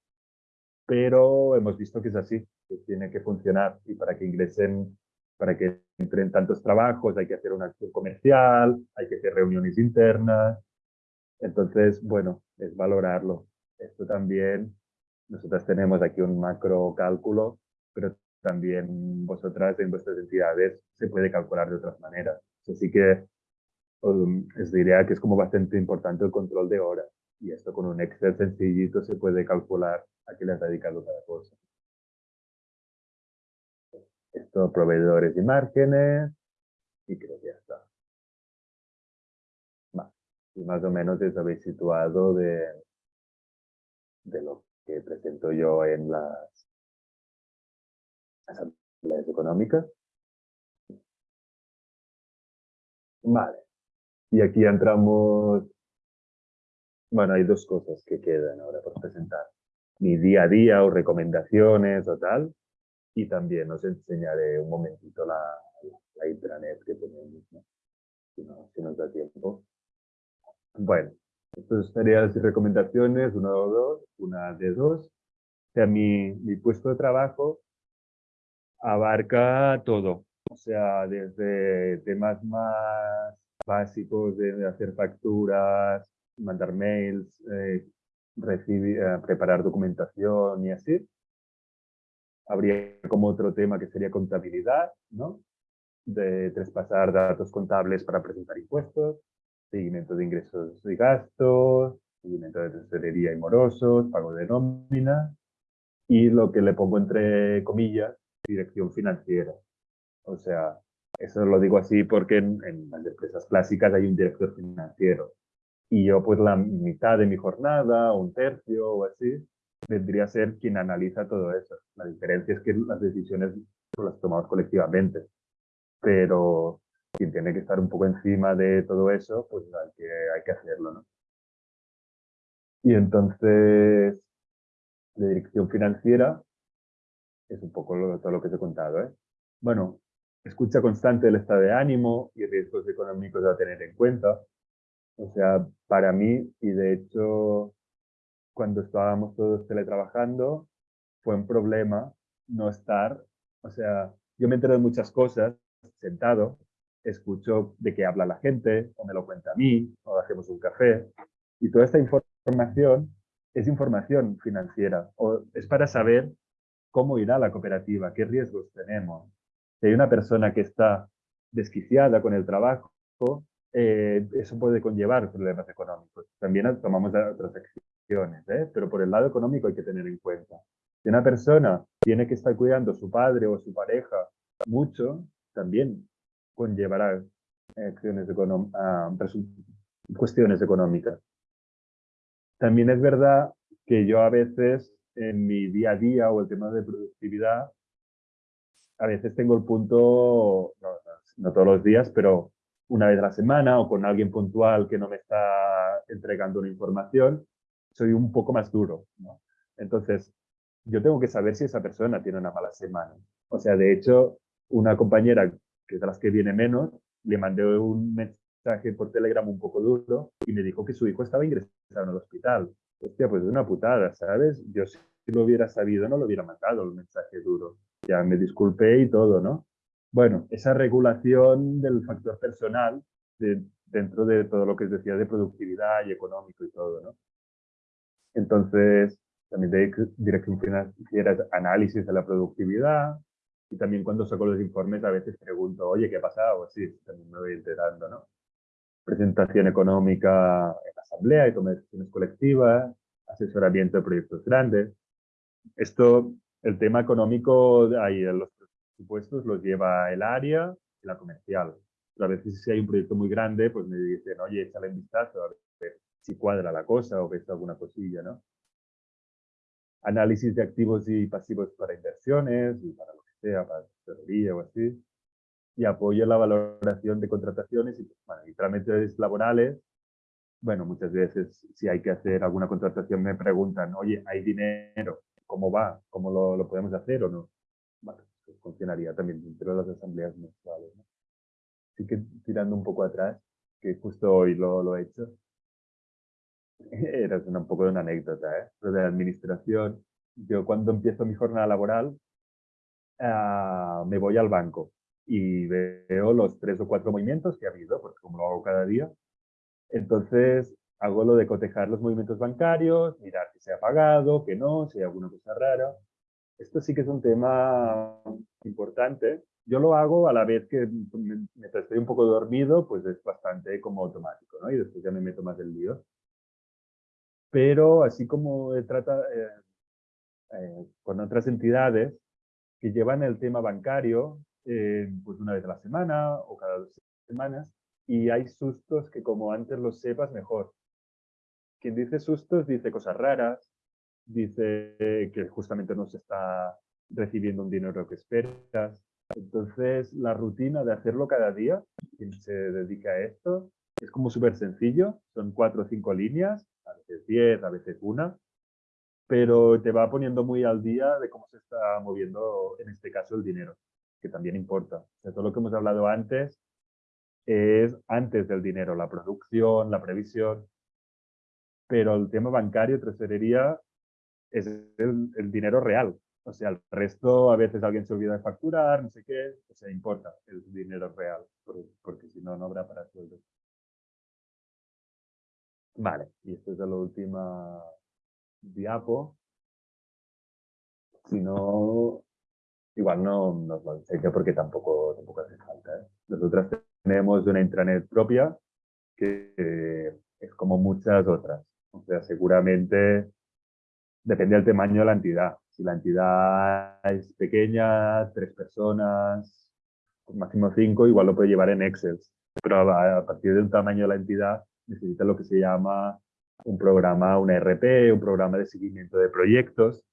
pero hemos visto que es así, que tiene que funcionar y para que ingresen, para que entren tantos trabajos hay que hacer una acción comercial, hay que hacer reuniones internas, entonces, bueno, es valorarlo. Esto también, nosotras tenemos aquí un macro cálculo, pero también vosotras en vuestras entidades se puede calcular de otras maneras. Así que um, os diría que es como bastante importante el control de horas y esto con un Excel sencillito se puede calcular a qué le has dedicado cada cosa. Esto, proveedores y márgenes, y creo que ya está. Y más o menos os habéis situado de, de lo que presento yo en las asambleas económicas. Vale. Y aquí entramos... Bueno, hay dos cosas que quedan ahora por presentar mi día a día o recomendaciones o tal. Y también os enseñaré un momentito la, la intranet que tenemos, si, no, si nos da tiempo. Bueno, estas tareas y recomendaciones, una o dos, una de dos. O sea, mi, mi puesto de trabajo abarca todo. O sea, desde temas más básicos de hacer facturas, mandar mails, eh, recibir, eh, preparar documentación y así. Habría como otro tema que sería contabilidad, ¿no? De traspasar datos contables para presentar impuestos, seguimiento de ingresos y gastos, seguimiento de tesorería y morosos, pago de nómina y lo que le pongo entre comillas, dirección financiera. O sea, eso lo digo así porque en, en las empresas clásicas hay un director financiero y yo pues la mitad de mi jornada, un tercio o así, vendría a ser quien analiza todo eso. La diferencia es que las decisiones las tomamos colectivamente, pero quien tiene que estar un poco encima de todo eso, pues hay que, hay que hacerlo, ¿no? Y entonces, la dirección financiera es un poco todo lo que os he contado, ¿eh? Bueno, escucha constante del estado de ánimo y riesgos económicos a tener en cuenta, o sea, para mí, y de hecho, cuando estábamos todos teletrabajando, fue un problema no estar, o sea, yo me entero de muchas cosas sentado, escucho de qué habla la gente, o me lo cuenta a mí, o hacemos un café, y toda esta información es información financiera, o es para saber cómo irá la cooperativa, qué riesgos tenemos. Si hay una persona que está desquiciada con el trabajo, eh, eso puede conllevar problemas económicos. También tomamos otras acciones, ¿eh? pero por el lado económico hay que tener en cuenta. Si una persona tiene que estar cuidando a su padre o a su pareja mucho, también conllevará acciones cuestiones económicas. También es verdad que yo a veces en mi día a día o el tema de productividad, a veces tengo el punto, no todos los días, pero una vez a la semana o con alguien puntual que no me está entregando una información, soy un poco más duro. Entonces, yo tengo que saber si esa persona tiene una mala semana. O sea, de hecho, una compañera, que de las que viene menos, le mandé un mensaje por Telegram un poco duro y me dijo que su hijo estaba ingresado en el hospital. Hostia, pues es una putada, ¿sabes? Yo si lo hubiera sabido no lo hubiera mandado el mensaje duro. Ya me disculpé y todo, ¿no? Bueno, esa regulación del factor personal dentro de todo lo que decía de productividad y económico y todo, ¿no? Entonces, también de dirección financiera análisis de la productividad y también cuando saco los informes a veces pregunto, oye, ¿qué ha pasado? Sí, también me voy enterando, ¿no? Presentación económica en asamblea y toma de decisiones colectivas, asesoramiento de proyectos grandes. Esto, el tema económico, ahí los presupuestos los lleva el área y la comercial. Pero a veces si hay un proyecto muy grande, pues me dicen, oye, échale un vistazo a ver si cuadra la cosa o ves alguna cosilla, ¿no? Análisis de activos y pasivos para inversiones y para lo que sea, para tesorería o así. Y apoyo la valoración de contrataciones y, bueno, y trámites laborales. Bueno, muchas veces si hay que hacer alguna contratación me preguntan, oye, ¿hay dinero? ¿Cómo va? ¿Cómo lo, lo podemos hacer o no? Pues funcionaría también dentro de las asambleas mensuales. ¿no? Así que tirando un poco atrás, que justo hoy lo, lo he hecho, era un poco de una anécdota, ¿eh? Lo de la administración. Yo cuando empiezo mi jornada laboral, uh, me voy al banco y veo los tres o cuatro movimientos que ha habido, porque como lo hago cada día, entonces hago lo de cotejar los movimientos bancarios, mirar si se ha pagado, que no, si hay alguna cosa rara. Esto sí que es un tema importante. Yo lo hago a la vez que mientras estoy un poco dormido, pues es bastante como automático, ¿no? Y después ya me meto más del lío. Pero así como trata eh, eh, con otras entidades que llevan el tema bancario, eh, pues una vez a la semana o cada dos semanas, y hay sustos que como antes los sepas, mejor. Quien dice sustos dice cosas raras, dice que justamente no se está recibiendo un dinero que esperas. Entonces, la rutina de hacerlo cada día, quien se dedica a esto, es como súper sencillo. Son cuatro o cinco líneas, a veces diez, a veces una, pero te va poniendo muy al día de cómo se está moviendo, en este caso, el dinero, que también importa. de todo lo que hemos hablado antes es antes del dinero, la producción, la previsión, pero el tema bancario, tresorería, es el, dinero real. O sea, el resto a veces alguien se olvida de facturar, no sé qué, o sea, importa el dinero real, porque, si no, no habrá para sueldo. Vale, y esto es la última diapo. Si no, igual no nos lo enseño porque tampoco, tampoco hace falta. ¿eh? Nosotras tenemos una intranet propia que es como muchas otras. O sea, seguramente depende del tamaño de la entidad. Si la entidad es pequeña, tres personas, máximo cinco, igual lo puede llevar en Excel. Pero a, partir de un tamaño de la entidad necesita lo que se llama un programa, un RP, un programa de seguimiento de proyectos.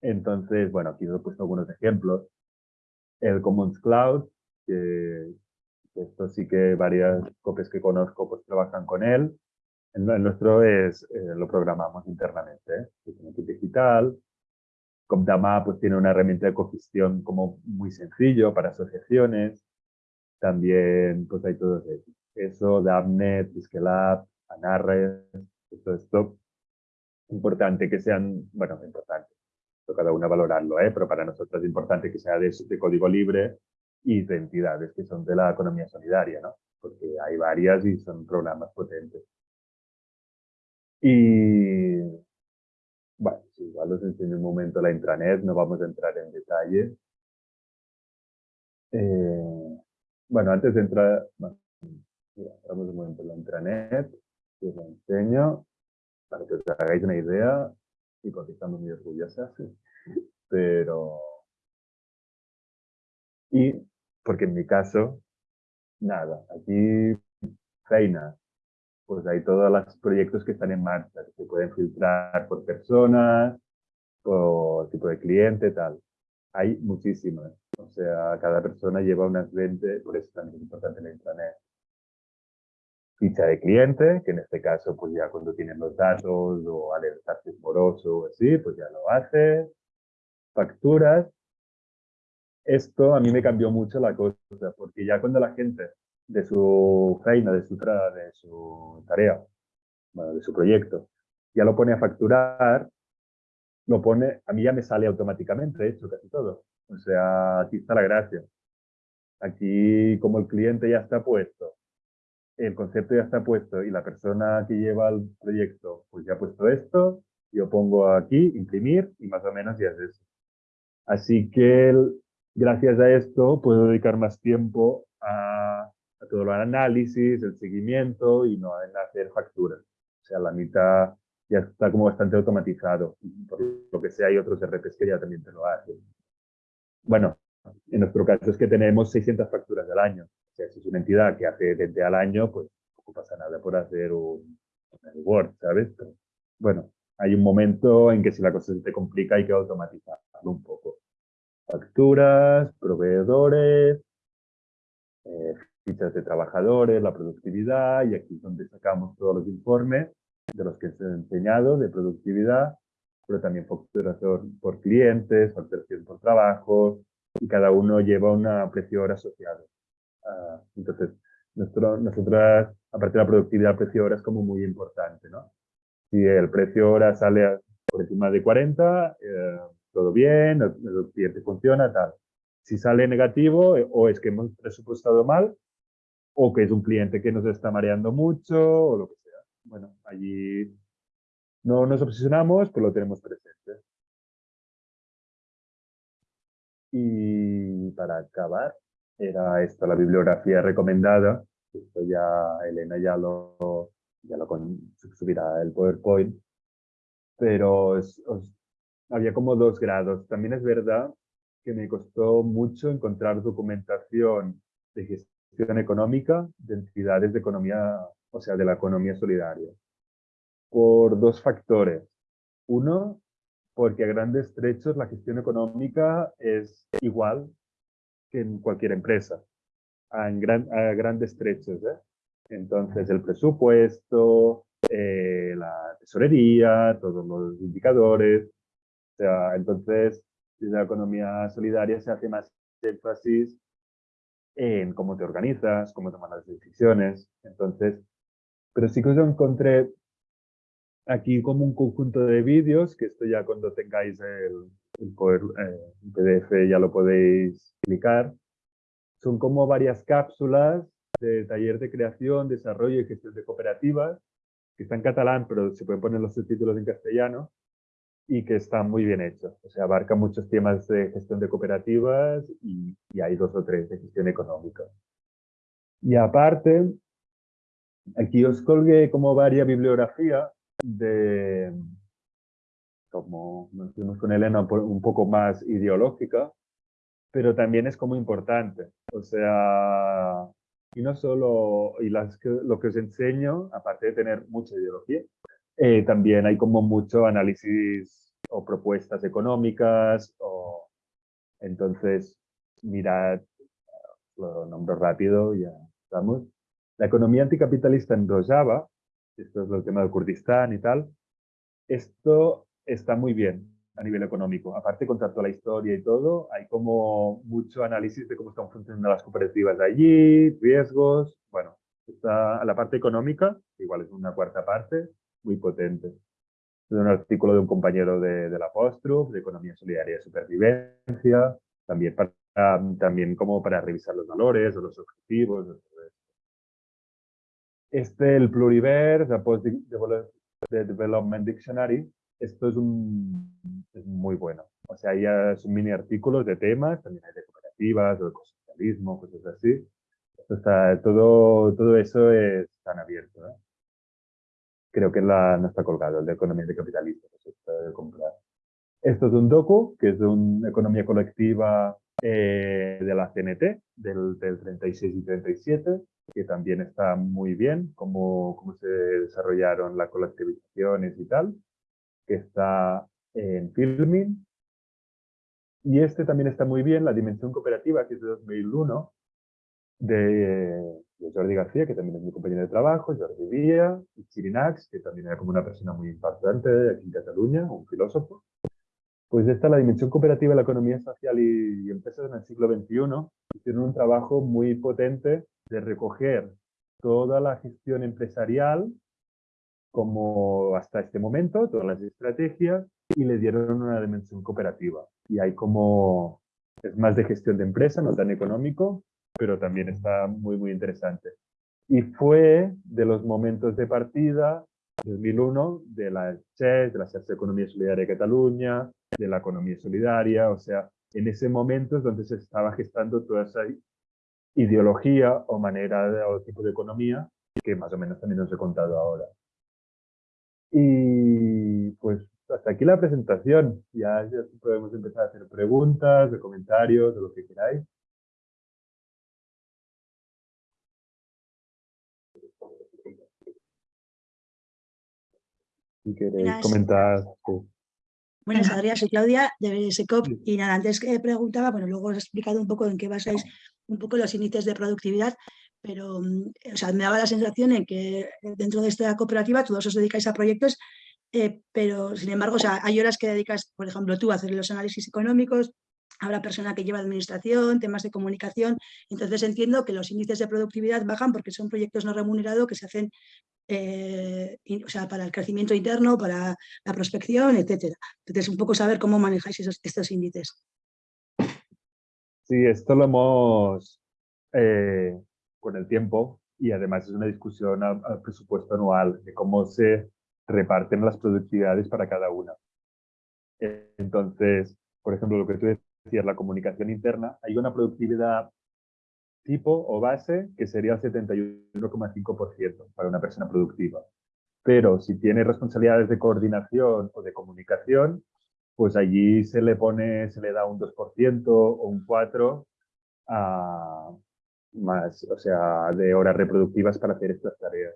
Entonces, bueno, aquí os he puesto algunos ejemplos. El Commons Cloud, que esto sí que varias copias que conozco pues trabajan con él. El, nuestro es, eh, lo programamos internamente, ¿eh? es equipo digital. Comdama pues tiene una herramienta de cogestión como muy sencillo para asociaciones. También pues hay todo eso. Dabnet, Scalab, Anarres, todo esto. Importante que sean, bueno, importante, cada uno valorarlo, ¿eh? pero para nosotros es importante que sea de, de código libre y de entidades que son de la economía solidaria, ¿no? Porque hay varias y son programas potentes. Y bueno, igual os enseño un momento la intranet, no vamos a entrar en detalle. Eh, bueno, antes de entrar, bueno, un momento la intranet, os la enseño para que os hagáis una idea y porque estamos muy orgullosas, pero... Y porque en mi caso, nada, aquí feina, pues hay todos los proyectos que están en marcha, que se pueden filtrar por personas, por tipo de cliente, tal. Hay muchísimas. O sea, cada persona lleva unas 20, por eso también es importante la internet. Ficha de cliente, que en este caso, pues ya cuando tienen los datos o alertarse moroso o así, pues ya lo hace. Facturas, esto a mí me cambió mucho la cosa, porque ya cuando la gente de su feina, de su, de su tarea, de su proyecto, ya lo pone a facturar, lo pone, a mí ya me sale automáticamente, de hecho, casi todo. O sea, aquí está la gracia. Aquí, como el cliente ya está puesto, el concepto ya está puesto y la persona que lleva el proyecto pues ya ha puesto esto, yo pongo aquí, imprimir y más o menos ya es eso. Así que gracias a esto puedo dedicar más tiempo a, a todo el análisis, el seguimiento y no en hacer facturas. O sea, la mitad ya está como bastante automatizado. Por lo que sea, hay otros RPs que ya también te lo hacen. Bueno, en nuestro caso es que tenemos 600 facturas al año. O sea, si es una entidad que hace 20 al año, pues no pasa nada por hacer un, un Word, ¿sabes? bueno, hay un momento en que si la cosa se te complica hay que automatizarlo un poco. Facturas, proveedores, eh, fichas de trabajadores, la productividad, y aquí es donde sacamos todos los informes de los que se han enseñado de productividad, pero también facturación por clientes, facturación por trabajos, y cada uno lleva una precio hora asociada. Uh, entonces, nuestro, nosotras, aparte de la productividad, el precio hora es como muy importante, ¿no? Si el precio hora sale por encima de 40, eh, todo bien, el, el, cliente funciona, tal. Si sale negativo, eh, o es que hemos presupuestado mal, o que es un cliente que nos está mareando mucho, o lo que sea. Bueno, allí no nos obsesionamos, pero lo tenemos presente. Y para acabar, era esta la bibliografía recomendada. Esto ya Elena ya lo, ya lo subirá el PowerPoint. Pero había como dos grados. También es verdad que me costó mucho encontrar documentación de gestión económica de entidades de economía, o sea, de la economía solidaria. Por dos factores. Uno, porque a grandes trechos la gestión económica es igual que en cualquier empresa, a, gran, a grandes trechos. ¿eh? Entonces, el presupuesto, eh, la tesorería, todos los indicadores. O sea, entonces, desde la economía solidaria se hace más énfasis en cómo te organizas, cómo tomas las decisiones. Entonces, pero sí que yo encontré aquí como un conjunto de vídeos, que esto ya cuando tengáis el, el, eh, el PDF ya lo podéis clicar. Son como varias cápsulas de taller de creación, desarrollo y gestión de cooperativas, que está en catalán, pero se pueden poner los subtítulos en castellano, y que están muy bien hechos. O sea, abarca muchos temas de gestión de cooperativas y, y hay dos o tres de gestión económica. Y aparte, aquí os colgué como varias bibliografía de, como nos vimos con Elena, un poco más ideológica, pero también es como importante. O sea, y no solo, y las lo que os enseño, aparte de tener mucha ideología, eh, también hay como mucho análisis o propuestas económicas, o entonces mirad, lo nombro rápido, ya estamos. La economía anticapitalista en Rojava, esto es el tema del Kurdistán y tal, esto está muy bien a nivel económico. Aparte, con toda la historia y todo, hay como mucho análisis de cómo están funcionando las cooperativas allí, riesgos, bueno, está la parte económica, igual es una cuarta parte, muy potente. Es un artículo de un compañero de, de la Postruf, de Economía Solidaria y Supervivencia, también, para, también como para revisar los valores o los objetivos, este, el Pluriverse, the Post Development Dictionary, esto es, un, es muy bueno. O sea, ya son mini artículos de temas, también hay de cooperativas, de ecosocialismo, cosas así. Está, todo, todo eso es tan abierto. ¿eh? Creo que la, no está colgado, el de economía de de comprar. Esto es un docu, que es de una economía colectiva eh, de la CNT, del, del 36 y 37, que también está muy bien, cómo, cómo se desarrollaron las colectivizaciones y tal, que está en Filming. Y este también está muy bien, La Dimensión Cooperativa, que es de 2001, de, de Jordi García, que también es mi compañero de trabajo, Jordi Vía, y Chirinax, que también era como una persona muy importante aquí en Cataluña, un filósofo. Pues esta, la dimensión cooperativa de la economía social y, empresas en el siglo XXI, hicieron un trabajo muy potente de recoger toda la gestión empresarial como hasta este momento, todas las estrategias, y le dieron una dimensión cooperativa. Y hay como, es más de gestión de empresa, no tan económico, pero también está muy, muy interesante. Y fue de los momentos de partida, 2001, de la CHES, de la de Economía Solidaria de Cataluña, de la economía solidaria, o sea, en ese momento es donde se estaba gestando toda esa ideología o manera de, o tipo de economía que más o menos también os he contado ahora. Y pues hasta aquí la presentación. Ya, ya podemos empezar a hacer preguntas, de comentarios, de lo que queráis. Si queréis comentar. Buenas, Adrián, soy Claudia de SECOP y nada, antes que preguntaba, bueno, luego os he explicado un poco en qué basáis un poco los índices de productividad, pero mm, o sea, me daba la sensación en que dentro de esta cooperativa todos os dedicáis a proyectos, eh, pero sin embargo, o sea, hay horas que dedicas, por ejemplo, tú a hacer los análisis económicos, habrá persona que lleva administración, temas de comunicación, entonces entiendo que los índices de productividad bajan porque son proyectos no remunerados que se hacen eh, o sea, para el crecimiento interno, para la prospección, etcétera. Entonces, un poco saber cómo manejáis esos, estos índices. Sí, esto lo hemos eh, con el tiempo y además es una discusión al, presupuesto anual de cómo se reparten las productividades para cada una. Entonces, por ejemplo, lo que tú decías, la comunicación interna, hay una productividad tipo o base que sería el 71,5% para una persona productiva. Pero si tiene responsabilidades de coordinación o de comunicación, pues allí se le pone, se le da un 2% o un 4% a más, o sea, de horas reproductivas para hacer estas tareas.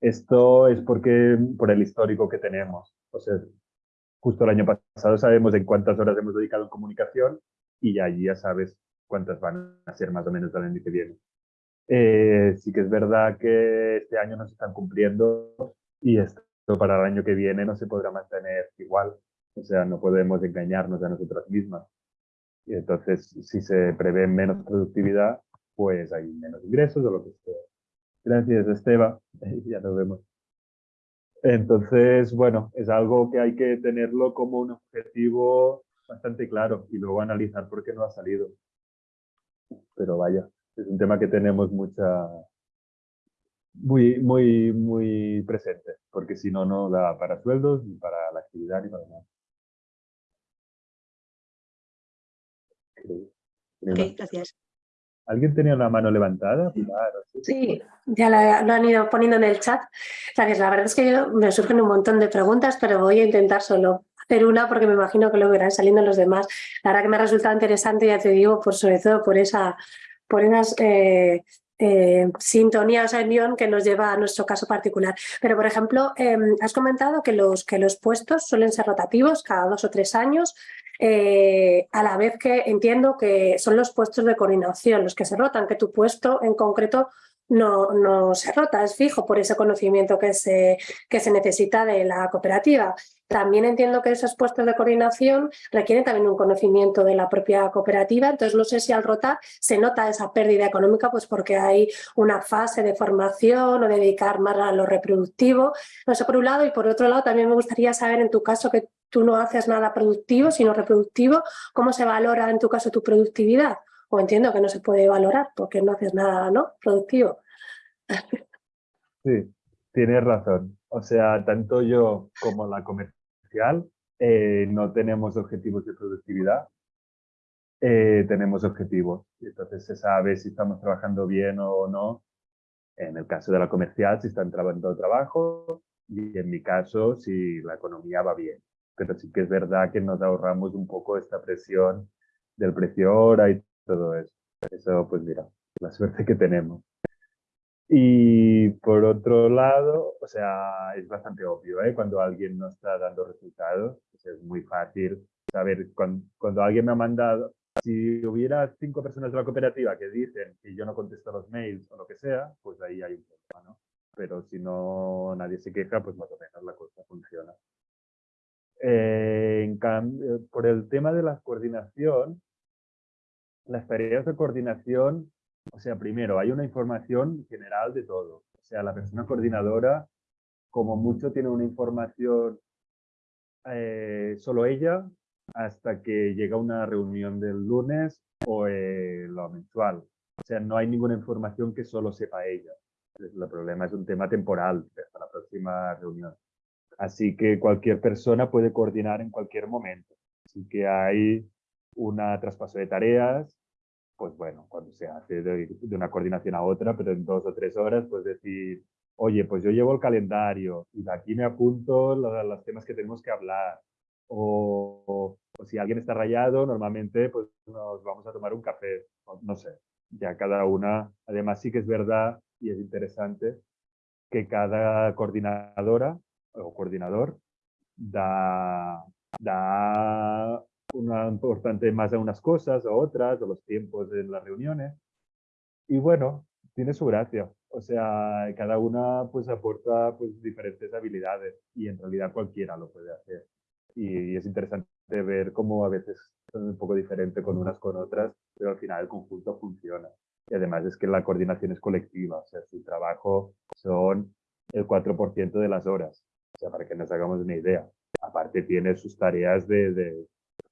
Esto es porque, por el histórico que tenemos. O sea, justo el año pasado sabemos en cuántas horas hemos dedicado en comunicación y allí ya sabes cuántas van a ser más o menos el año que viene. Eh, sí que es verdad que este año no se están cumpliendo y esto para el año que viene no se podrá mantener igual. O sea, no podemos engañarnos a nosotras mismas. Y entonces, si se prevé menos productividad, pues hay menos ingresos o lo que sea. Gracias, Esteba. ya nos vemos. Entonces, bueno, es algo que hay que tenerlo como un objetivo bastante claro y luego analizar por qué no ha salido pero vaya, es un tema que tenemos mucha, muy, muy, muy presente, porque si no, no da para sueldos, ni para la actividad, ni para nada. Ok, gracias. ¿Alguien tenía la mano levantada? sí, ya lo han ido poniendo en el chat. Gracias, la verdad es que me surgen un montón de preguntas, pero voy a intentar solo hacer una porque me imagino que luego irán saliendo los demás. La verdad que me ha resultado interesante, ya te digo, por sobre todo por esa por esas eh, eh, sintonía, esa unión que nos lleva a nuestro caso particular. Pero, por ejemplo, em, has comentado que los, que los puestos suelen ser rotativos cada dos o tres años, eh, a la vez que entiendo que son los puestos de coordinación los que se rotan, que tu puesto en concreto no, no se rota, es fijo por ese conocimiento que se, que se necesita de la cooperativa. También entiendo que esos puestos de coordinación requieren también un conocimiento de la propia cooperativa, entonces no sé si al rotar se nota esa pérdida económica pues porque hay una fase de formación o dedicar más a lo reproductivo. Sé, por un lado, y por otro lado también me gustaría saber en tu caso que tú no haces nada productivo, sino reproductivo, ¿cómo se valora en tu caso tu productividad? o entiendo que no se puede valorar porque no haces nada ¿no? productivo. Sí, tienes razón. O sea, tanto yo como la comercial eh, no tenemos objetivos de productividad, eh, tenemos objetivos. Entonces se sabe si estamos trabajando bien o no. En el caso de la comercial, si están trabajando trabajo y en mi caso, si la economía va bien. Pero sí que es verdad que nos ahorramos un poco esta presión del precio hora y todo eso. Eso, pues mira, la suerte que tenemos. Y por otro lado, o sea, es bastante obvio, ¿eh? Cuando alguien no está dando resultados, es muy fácil saber cuando, cuando, alguien me ha mandado, si hubiera cinco personas de la cooperativa que dicen que yo no contesto los mails o lo que sea, pues ahí hay un problema, ¿no? Pero si no nadie se queja, pues más o menos la cosa funciona. Eh, en cambio, por el tema de la coordinación, las tareas de coordinación, o sea, primero, hay una información general de todo. O sea, la persona coordinadora, como mucho, tiene una información eh, solo ella hasta que llega una reunión del lunes o eh, lo mensual. O sea, no hay ninguna información que solo sepa ella. El problema es un tema temporal hasta la próxima reunión. Así que cualquier persona puede coordinar en cualquier momento. Así que hay un traspaso de tareas, pues bueno, cuando se hace de, una coordinación a otra, pero en dos o tres horas, pues decir, oye, pues yo llevo el calendario y de aquí me apunto los, temas que tenemos que hablar. O, o, si alguien está rayado, normalmente pues nos vamos a tomar un café, no sé, ya cada una. Además sí que es verdad y es interesante que cada coordinadora o coordinador da, da una importante más a unas cosas a otras, o los tiempos de las reuniones. Y bueno, tiene su gracia. O sea, cada una pues aporta pues diferentes habilidades y en realidad cualquiera lo puede hacer. Y, es interesante ver cómo a veces son un poco diferente con unas con otras, pero al final el conjunto funciona. Y además es que la coordinación es colectiva, o sea, su trabajo son el 4% de las horas. O sea, para que nos hagamos una idea. Aparte tiene sus tareas de, de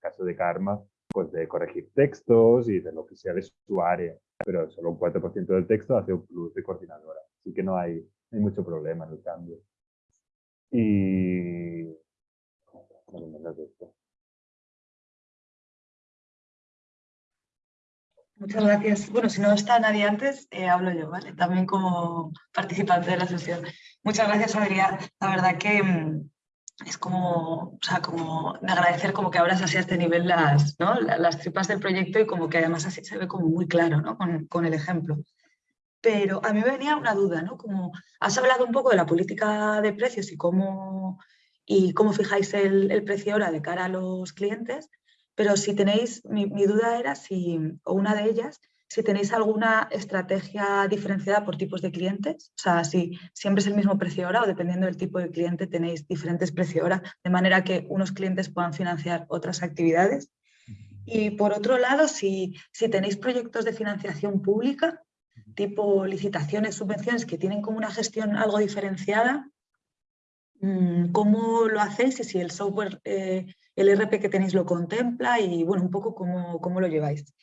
caso de Karma, pues de corregir textos y de lo que sea de su área. Pero solo un 4% del texto hace un plus de coordinadora. Así que no hay, hay mucho problema en el cambio. Y... Muchas gracias. Bueno, si no está nadie antes, eh, hablo yo, ¿vale? También como participante de la sesión. Muchas gracias, Adrián. La verdad que mm, es como, o sea, como de agradecer como que abras así a este nivel las, ¿no? las tripas del proyecto y como que además así se ve como muy claro ¿no? con, con el ejemplo. Pero a mí me venía una duda, ¿no? Como has hablado un poco de la política de precios y cómo, y cómo fijáis el, el precio ahora de cara a los clientes, pero si tenéis, mi, duda era si, o una de ellas, si tenéis alguna estrategia diferenciada por tipos de clientes, o sea, si siempre es el mismo precio hora o dependiendo del tipo de cliente tenéis diferentes precios hora, de manera que unos clientes puedan financiar otras actividades. Y por otro lado, si, si tenéis proyectos de financiación pública, tipo licitaciones, subvenciones, que tienen como una gestión algo diferenciada, mm, ¿cómo lo hacéis y si el software eh, el RP que tenéis lo contempla y bueno, un poco cómo, cómo lo lleváis.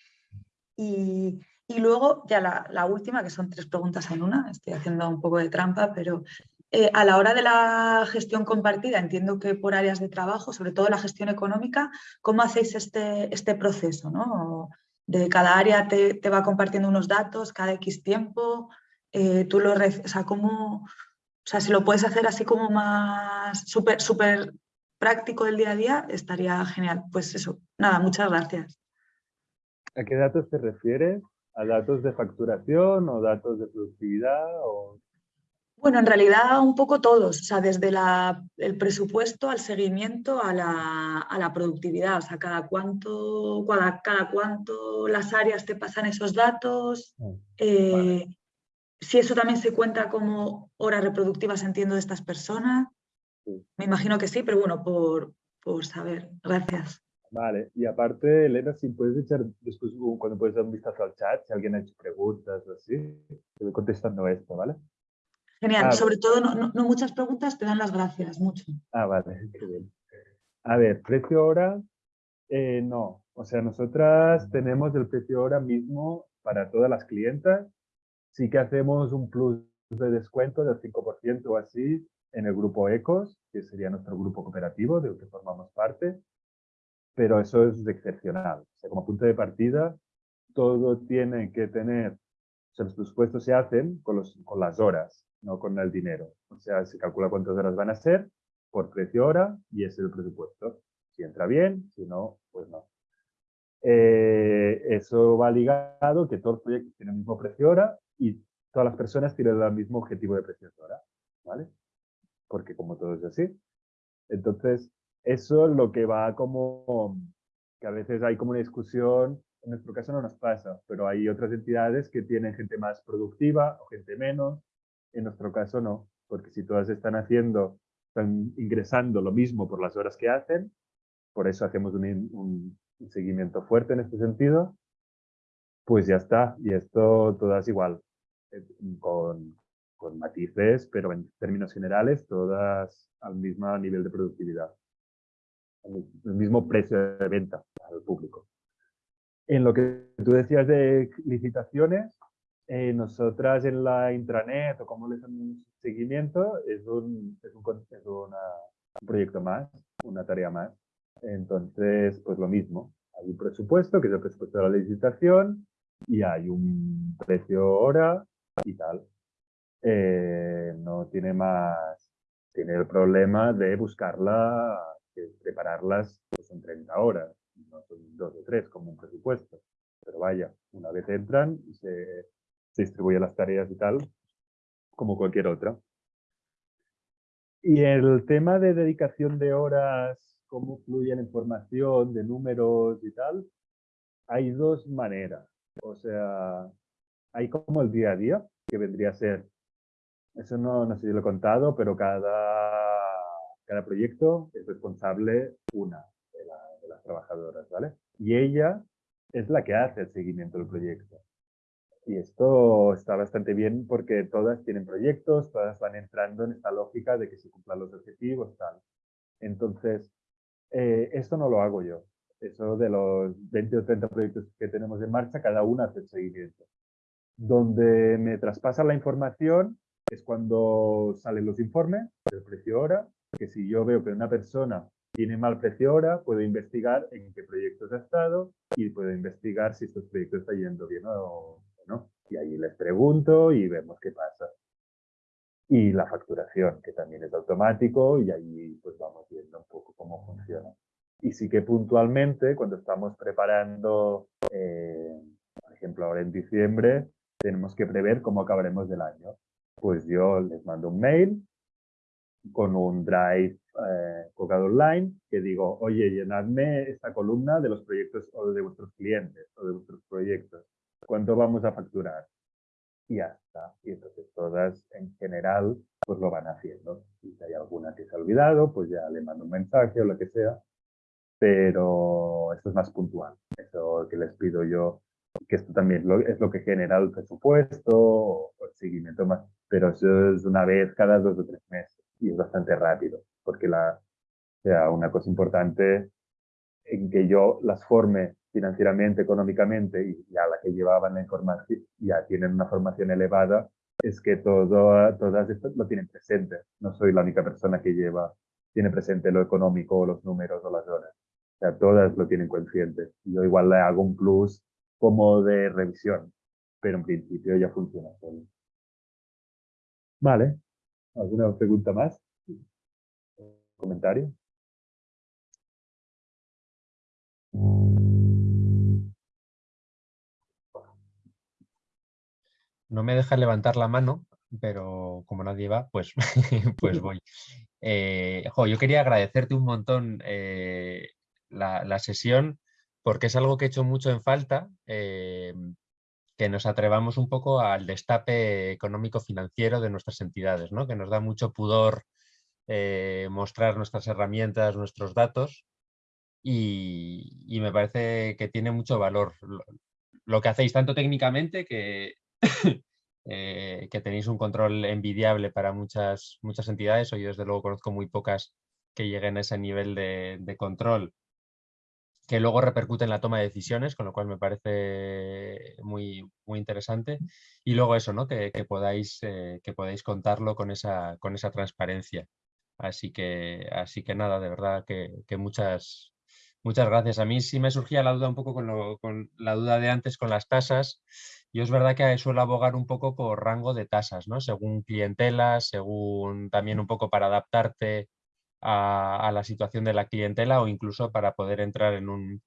Y, luego ya la, la, última, que son tres preguntas en una, estoy haciendo un poco de trampa, pero eh, a la hora de la gestión compartida, entiendo que por áreas de trabajo, sobre todo la gestión económica, ¿cómo hacéis este, este proceso? ¿no? De cada área te, te, va compartiendo unos datos cada X tiempo, eh, tú lo, o sea, ¿cómo, o sea, si lo puedes hacer así como más súper súper práctico del día a día, estaría genial. Pues eso, nada, muchas gracias. ¿A qué datos te refieres? ¿A datos de facturación o datos de productividad? O... Bueno, en realidad un poco todos, o sea, desde el presupuesto al seguimiento a la, productividad, o sea, cada cuánto, cada, cada, cuánto las áreas te pasan esos datos, ah, eh, si eso también se cuenta como horas reproductivas, entiendo, de estas personas. Me imagino que sí, pero bueno, por, por saber. Gracias. Vale, y aparte, Elena, si puedes echar después, cuando puedes dar un vistazo al chat, si alguien ha hecho preguntas o así, te voy contestando esto, ¿vale? Genial, ah, sobre todo no, no, muchas preguntas, te dan las gracias, mucho. Ah, vale, qué bien. A ver, precio hora, eh, no. O sea, nosotras tenemos el precio hora mismo para todas las clientas. Sí que hacemos un plus de descuento del 5% o así en el grupo ECOS, que sería nuestro grupo cooperativo del que formamos parte, pero eso es excepcional. O sea, como punto de partida, todo tiene que tener, o sea, los presupuestos se hacen con, los, con las horas, no con el dinero. O sea, se calcula cuántas horas van a ser por precio hora y ese es el presupuesto. Si entra bien, si no, pues no. Eh, eso va ligado que todos los proyectos tienen el mismo precio hora y todas las personas tienen el mismo objetivo de precio hora. ¿vale? porque como todo es así. Entonces, eso es lo que va como, que a veces hay como una discusión, en nuestro caso no nos pasa, pero hay otras entidades que tienen gente más productiva o gente menos, en nuestro caso no, porque si todas están haciendo están ingresando lo mismo por las horas que hacen, por eso hacemos un, seguimiento fuerte en este sentido, pues ya está. Y esto todas igual, eh, con, con matices, pero en términos generales, todas al mismo nivel de productividad, el mismo precio de venta al público. En lo que tú decías de licitaciones, eh, nosotras en la intranet o como le damos seguimiento, es, un, es, un, es una, un proyecto más, una tarea más. Entonces, pues lo mismo. Hay un presupuesto, que es el presupuesto de la licitación, y hay un precio hora y tal. Eh, no tiene más, tiene el problema de buscarla, de prepararlas pues, en 30 horas, no son dos o tres como un presupuesto. Pero vaya, una vez entran, se, se distribuye las tareas y tal, como cualquier otra. Y el tema de dedicación de horas, cómo fluye la información, de números y tal, hay dos maneras. O sea, hay como el día a día, que vendría a ser, eso no, no sé si lo he contado, pero cada, cada proyecto es responsable una de, de las trabajadoras, ¿vale? Y ella es la que hace el seguimiento del proyecto. Y esto está bastante bien porque todas tienen proyectos, todas van entrando en esta lógica de que se cumplan los objetivos, tal. Entonces, eh, esto no lo hago yo. Eso de los 20 o 30 proyectos que tenemos en marcha, cada una hace el seguimiento. Donde me traspasan la información es cuando salen los informes del precio hora, que si yo veo que una persona tiene mal precio hora, puedo investigar en qué proyectos ha estado y puedo investigar si estos proyectos están yendo bien o, y ahí les pregunto y vemos qué pasa. Y la facturación, que también es automático y ahí pues vamos viendo un poco cómo funciona. Y sí que puntualmente, cuando estamos preparando, eh, por ejemplo, ahora en diciembre, tenemos que prever cómo acabaremos del año. Pues yo les mando un mail con un drive eh, colgado online que digo, oye, llenadme esta columna de los proyectos o de vuestros clientes o de vuestros proyectos cuánto vamos a facturar. Y ya está. Y entonces todas en general pues lo van haciendo. Si hay alguna que se ha olvidado, pues ya le mando un mensaje o lo que sea. Pero esto es más puntual. Eso que les pido yo, que esto también es lo que genera el presupuesto o el seguimiento más. Pero eso es una vez cada dos o tres meses. Y es bastante rápido. Porque la, sea, una cosa importante en que yo las forme financieramente, económicamente, y ya la que llevaban la información, ya tienen una formación elevada, es que todo, todas estas lo tienen presente. No soy la única persona que lleva, tiene presente lo económico o los números o las horas. O sea, todas lo tienen consciente. Yo igual le hago un plus como de revisión, pero en principio ya funciona. Vale. ¿Alguna pregunta más? ¿Comentario? No me deja levantar la mano, pero como nadie va, pues, pues voy. Eh, yo quería agradecerte un montón eh, la, sesión porque es algo que he hecho mucho en falta, eh, que nos atrevamos un poco al destape económico-financiero de nuestras entidades, ¿no? que nos da mucho pudor mostrar nuestras herramientas, nuestros datos y, y, me parece que tiene mucho valor lo que hacéis tanto técnicamente que Eh, que tenéis un control envidiable para muchas, muchas entidades, o yo desde luego conozco muy pocas que lleguen a ese nivel de, control, que luego repercute en la toma de decisiones, con lo cual me parece muy, muy interesante. Y luego eso, ¿no? que, podáis, eh, que podáis contarlo con esa, con esa transparencia. Así que, así que nada, de verdad que, muchas, muchas gracias. A mí sí me surgía la duda un poco con, lo, con la duda de antes con las tasas. Yo es verdad que suelo abogar un poco por rango de tasas, ¿no? Según clientela, según también un poco para adaptarte a, la situación de la clientela o incluso para poder entrar en un,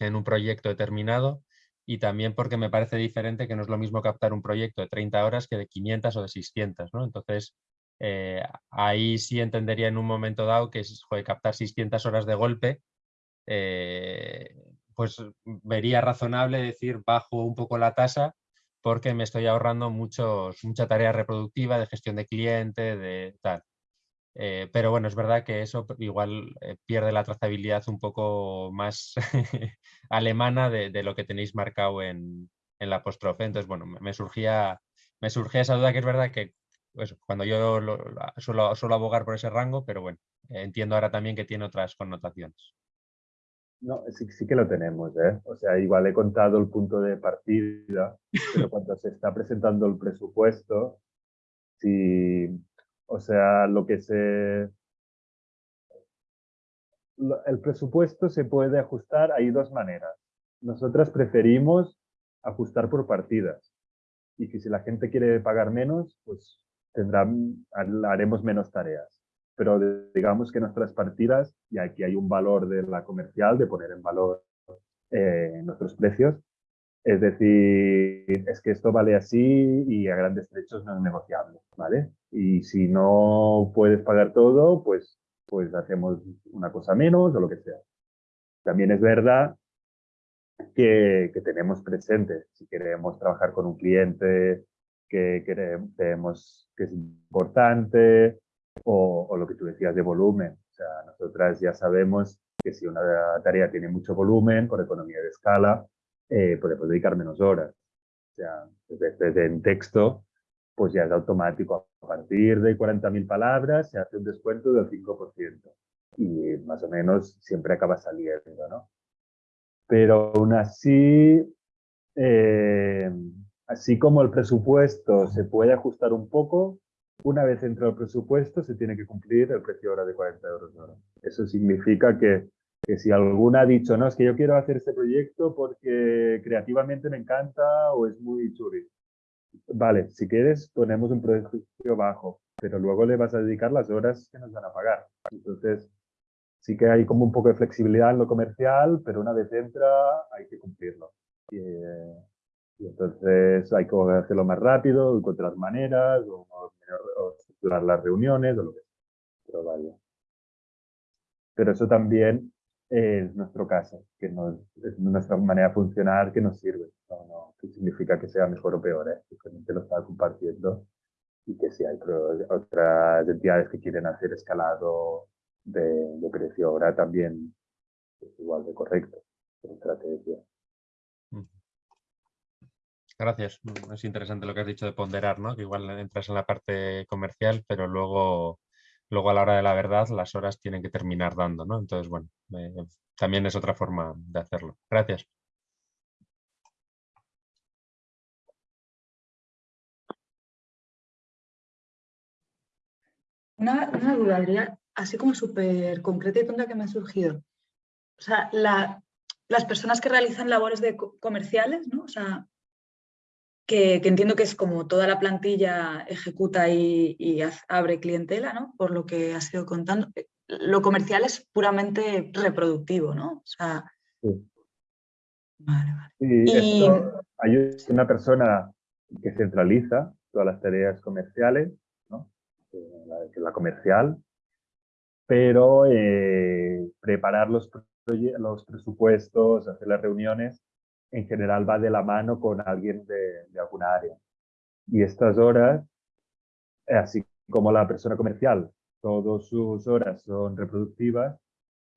en un proyecto determinado y también porque me parece diferente que no es lo mismo captar un proyecto de 30 horas que de 500 o de 600, ¿no? Entonces, eh, ahí sí entendería en un momento dado que es, captar 600 horas de golpe, eh, pues vería razonable decir bajo un poco la tasa porque me estoy ahorrando muchos, mucha tarea reproductiva de gestión de cliente, de tal. Eh, pero bueno, es verdad que eso igual eh, pierde la trazabilidad un poco más alemana de, lo que tenéis marcado en, la postrofe. Entonces, bueno, me surgía, me surgía esa duda que es verdad que pues, cuando yo suelo, suelo, abogar por ese rango, pero bueno, entiendo ahora también que tiene otras connotaciones. No, sí, sí que lo tenemos, ¿eh? O sea, igual he contado el punto de partida, pero cuando se está presentando el presupuesto, si, o sea, lo que se... El presupuesto se puede ajustar, hay dos maneras. Nosotras preferimos ajustar por partidas. Y que si la gente quiere pagar menos, pues tendrá, haremos menos tareas. Pero digamos que nuestras partidas, y aquí hay un valor de la comercial, de poner en valor eh, nuestros precios, es decir, es que esto vale así y a grandes trechos no es negociable, ¿vale? Y si no puedes pagar todo, pues, pues hacemos una cosa menos o lo que sea. También es verdad que, que tenemos presente, si queremos trabajar con un cliente que queremos que es importante o, o lo que tú decías de volumen. O sea, nosotras ya sabemos que si una tarea tiene mucho volumen, por economía de escala, eh, podemos dedicar menos horas. O sea, desde, en texto, pues ya es automático. A partir de 40.000 palabras se hace un descuento del 5%. Y más o menos siempre acaba saliendo, ¿no? Pero aún así, eh, así como el presupuesto se puede ajustar un poco, una vez entra el presupuesto se tiene que cumplir el precio hora de 40 euros hora. Eso significa que que si alguna ha dicho, no, es que yo quiero hacer este proyecto porque creativamente me encanta o es muy churri. Vale, si quieres ponemos un precio bajo, pero luego le vas a dedicar las horas que nos van a pagar. Entonces, sí que hay como un poco de flexibilidad en lo comercial, pero una vez entra hay que cumplirlo. Y, entonces hay que hacerlo más rápido, encontrar maneras, o, o estructurar las reuniones, o lo que sea. Pero vaya. Pero eso también es nuestro caso, que no, es nuestra manera de funcionar que nos sirve. No, no que significa que sea mejor o peor, ¿eh? simplemente lo está compartiendo y que si hay otras entidades que quieren hacer escalado de, de precio ahora también es igual de correcto, estrategia. Gracias. Es interesante lo que has dicho de ponderar, ¿no? Que igual entras en la parte comercial, pero luego luego a la hora de la verdad las horas tienen que terminar dando, ¿no? Entonces, bueno, también es otra forma de hacerlo. Gracias. Una, duda, Adrián, así como súper concreta y tonta que me ha surgido. O sea, las personas que realizan labores de comerciales, ¿no? O sea, que, entiendo que es como toda la plantilla ejecuta y, abre clientela, ¿no? Por lo que has ido contando. Eh, lo comercial es puramente reproductivo, ¿no? O sea... Sí. Vale, vale. Y, hay una persona que centraliza todas las tareas comerciales, ¿no? la, la comercial, pero eh, preparar los, los presupuestos, hacer las reuniones, en general va de la mano con alguien de, de alguna área. Y estas horas, así como la persona comercial, todas sus horas son reproductivas,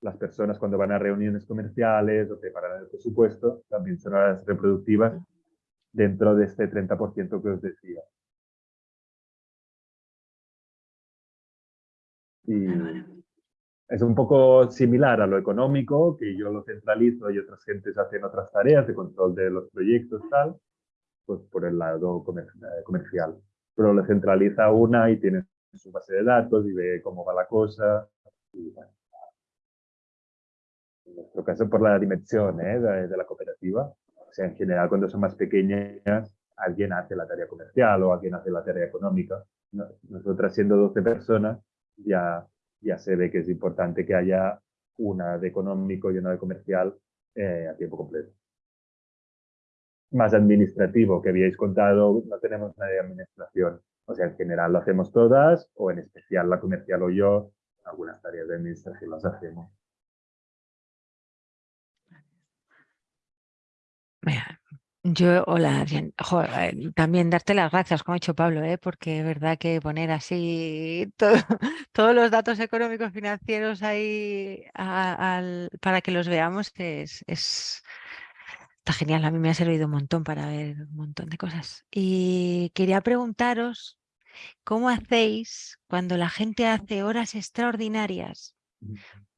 las personas cuando van a reuniones comerciales o preparan el presupuesto, también son horas reproductivas dentro de este 30% que os decía. Y, es un poco similar a lo económico, que yo lo centralizo y otras gentes hacen otras tareas de control de los proyectos, tal, pues por el lado eh, comercial. Pero lo centraliza una y tiene su base de datos y ve cómo va la cosa. en nuestro caso, por la dimensión ¿eh? de, la cooperativa. O sea, en general, cuando son más pequeñas, alguien hace la tarea comercial o alguien hace la tarea económica. Nosotras, siendo 12 personas, ya ya se ve que es importante que haya una de económico y una de comercial eh, a tiempo completo. Más administrativo, que habíais contado, no tenemos nada de administración. O sea, en general lo hacemos todas, o en especial la comercial o yo, algunas tareas de administración las hacemos. Yo, hola, Adrián. Eh, también darte las gracias, como ha dicho Pablo, ¿eh? porque es verdad que poner así todos los datos económicos financieros ahí para que los veamos es, es, está genial. A mí me ha servido un montón para ver un montón de cosas. Y quería preguntaros, ¿cómo hacéis cuando la gente hace horas extraordinarias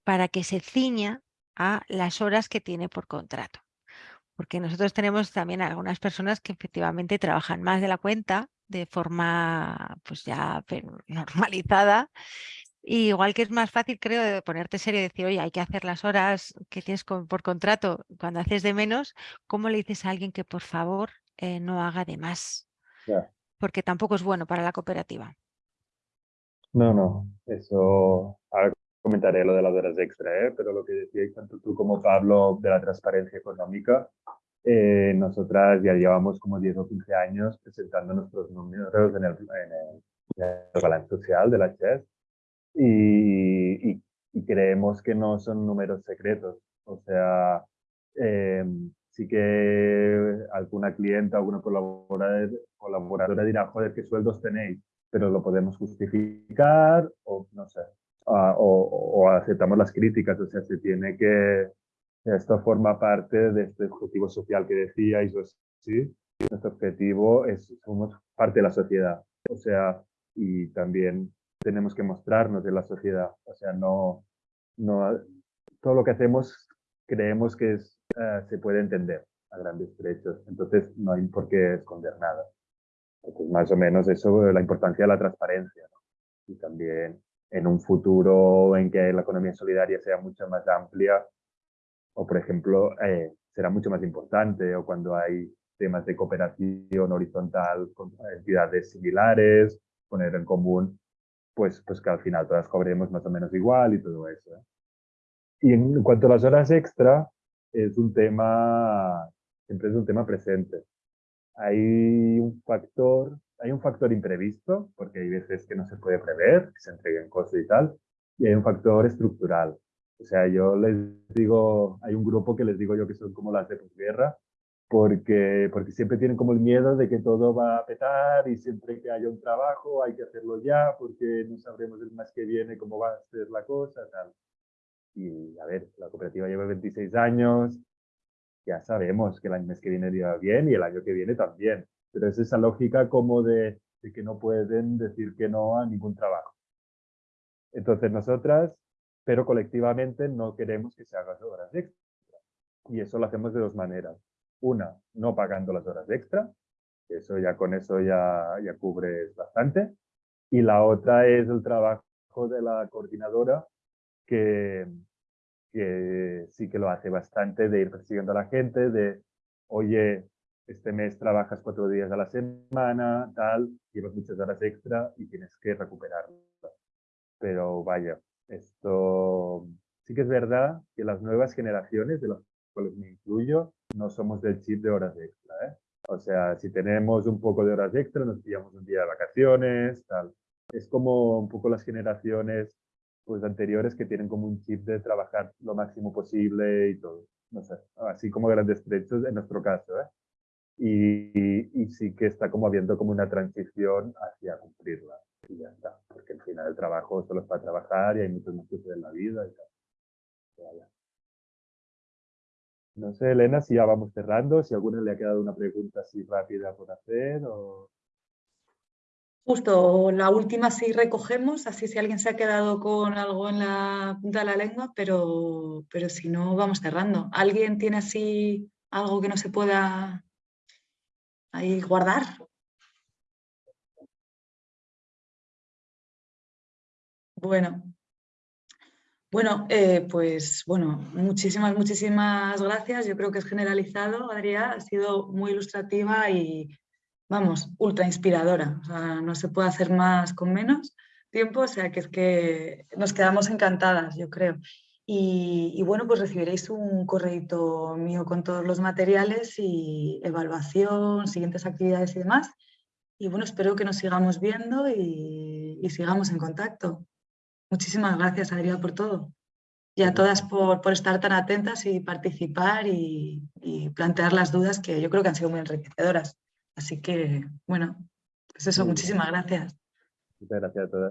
para que se ciña a las horas que tiene por contrato? Porque nosotros tenemos también algunas personas que efectivamente trabajan más de la cuenta de forma pues ya normalizada. igual que es más fácil, creo, de ponerte serio y decir, oye, hay que hacer las horas que tienes por contrato cuando haces de menos, ¿cómo le dices a alguien que por favor eh, no haga de más? Porque tampoco es bueno para la cooperativa. No, no, eso comentaré lo de las horas extra, ¿eh? pero lo que decíais tanto tú como Pablo de la transparencia económica, eh, nosotras ya llevamos como 10 o 15 años presentando nuestros números en el, balance social de la CHES y, y, creemos que no son números secretos. O sea, eh, sí que alguna clienta, alguna colaboradora, colaboradora dirá, joder, ¿qué sueldos tenéis? Pero lo podemos justificar o no sé. Ah, o, o, aceptamos las críticas, o sea, se tiene que, esto forma parte de este objetivo social que decíais, ¿sí? Nuestro objetivo es, somos parte de la sociedad, o sea, y también tenemos que mostrarnos en la sociedad, o sea, no, no todo lo que hacemos creemos que es, eh, se puede entender a grandes trechos, entonces no hay por qué esconder nada. Entonces, más o menos eso, la importancia de la transparencia, y también en un futuro en que la economía solidaria sea mucho más amplia, o por ejemplo, eh, será mucho más importante, o cuando hay temas de cooperación horizontal con entidades similares, poner en común, pues, pues que al final todas cobremos más o menos igual y todo eso. ¿eh? Y en cuanto a las horas extra, es un tema, siempre es un tema presente. Hay un factor, hay un factor imprevisto, porque hay veces que no se puede prever, que se entreguen cosas y tal, y hay un factor estructural, o sea, yo les digo, hay un grupo que les digo yo que son como las de posguerra, porque, porque siempre tienen como el miedo de que todo va a petar y siempre que haya un trabajo hay que hacerlo ya porque no sabremos el mes que viene cómo va a ser la cosa, tal. Y a ver, la cooperativa lleva 26 años, ya sabemos que el mes que viene irá bien y el año que viene también, pero es esa lógica como de, que no pueden decir que no a ningún trabajo. Entonces nosotras pero colectivamente no queremos que se hagan horas extra. Y eso lo hacemos de dos maneras. Una, no pagando las horas extra, eso ya con eso ya, ya cubres bastante. Y la otra es el trabajo de la coordinadora, que, que sí que lo hace bastante, de ir persiguiendo a la gente, de, oye, este mes trabajas cuatro días a la semana, tal, llevas muchas horas extra y tienes que recuperarlas. Pero vaya, esto sí que es verdad que las nuevas generaciones, de las cuales me incluyo, no somos del chip de horas extra. ¿eh? O sea, si tenemos un poco de horas extra, nos pillamos un día de vacaciones, tal. Es como un poco las generaciones pues, anteriores que tienen como un chip de trabajar lo máximo posible y todo. No sé, así como grandes trechos en nuestro caso. ¿eh? Y, sí que está como habiendo como una transición hacia cumplirla y ya está, porque al final el trabajo solo es para trabajar y hay muchos más cosas en la vida y tal. No sé, Elena, si ya vamos cerrando, si a alguna le ha quedado una pregunta así rápida por hacer o... Justo, la última sí recogemos, así si alguien se ha quedado con algo en la punta de la lengua, pero, pero si no, vamos cerrando. ¿Alguien tiene así algo que no se pueda ahí guardar? Bueno, bueno, eh, pues bueno, muchísimas, muchísimas gracias. Yo creo que es generalizado, Adrián, ha sido muy ilustrativa y, vamos, ultra inspiradora. O sea, no se puede hacer más con menos tiempo, o sea que es que nos quedamos encantadas, yo creo. Y, bueno, pues recibiréis un correo mío con todos los materiales y evaluación, siguientes actividades y demás. Y bueno, espero que nos sigamos viendo y sigamos en contacto. Muchísimas gracias, Adrián, por todo. y a todas por, por estar tan atentas y participar y, y plantear las dudas que yo creo que han sido muy enriquecedoras. Así que, bueno, pues eso, muchísimas gracias. Muchas gracias a todas.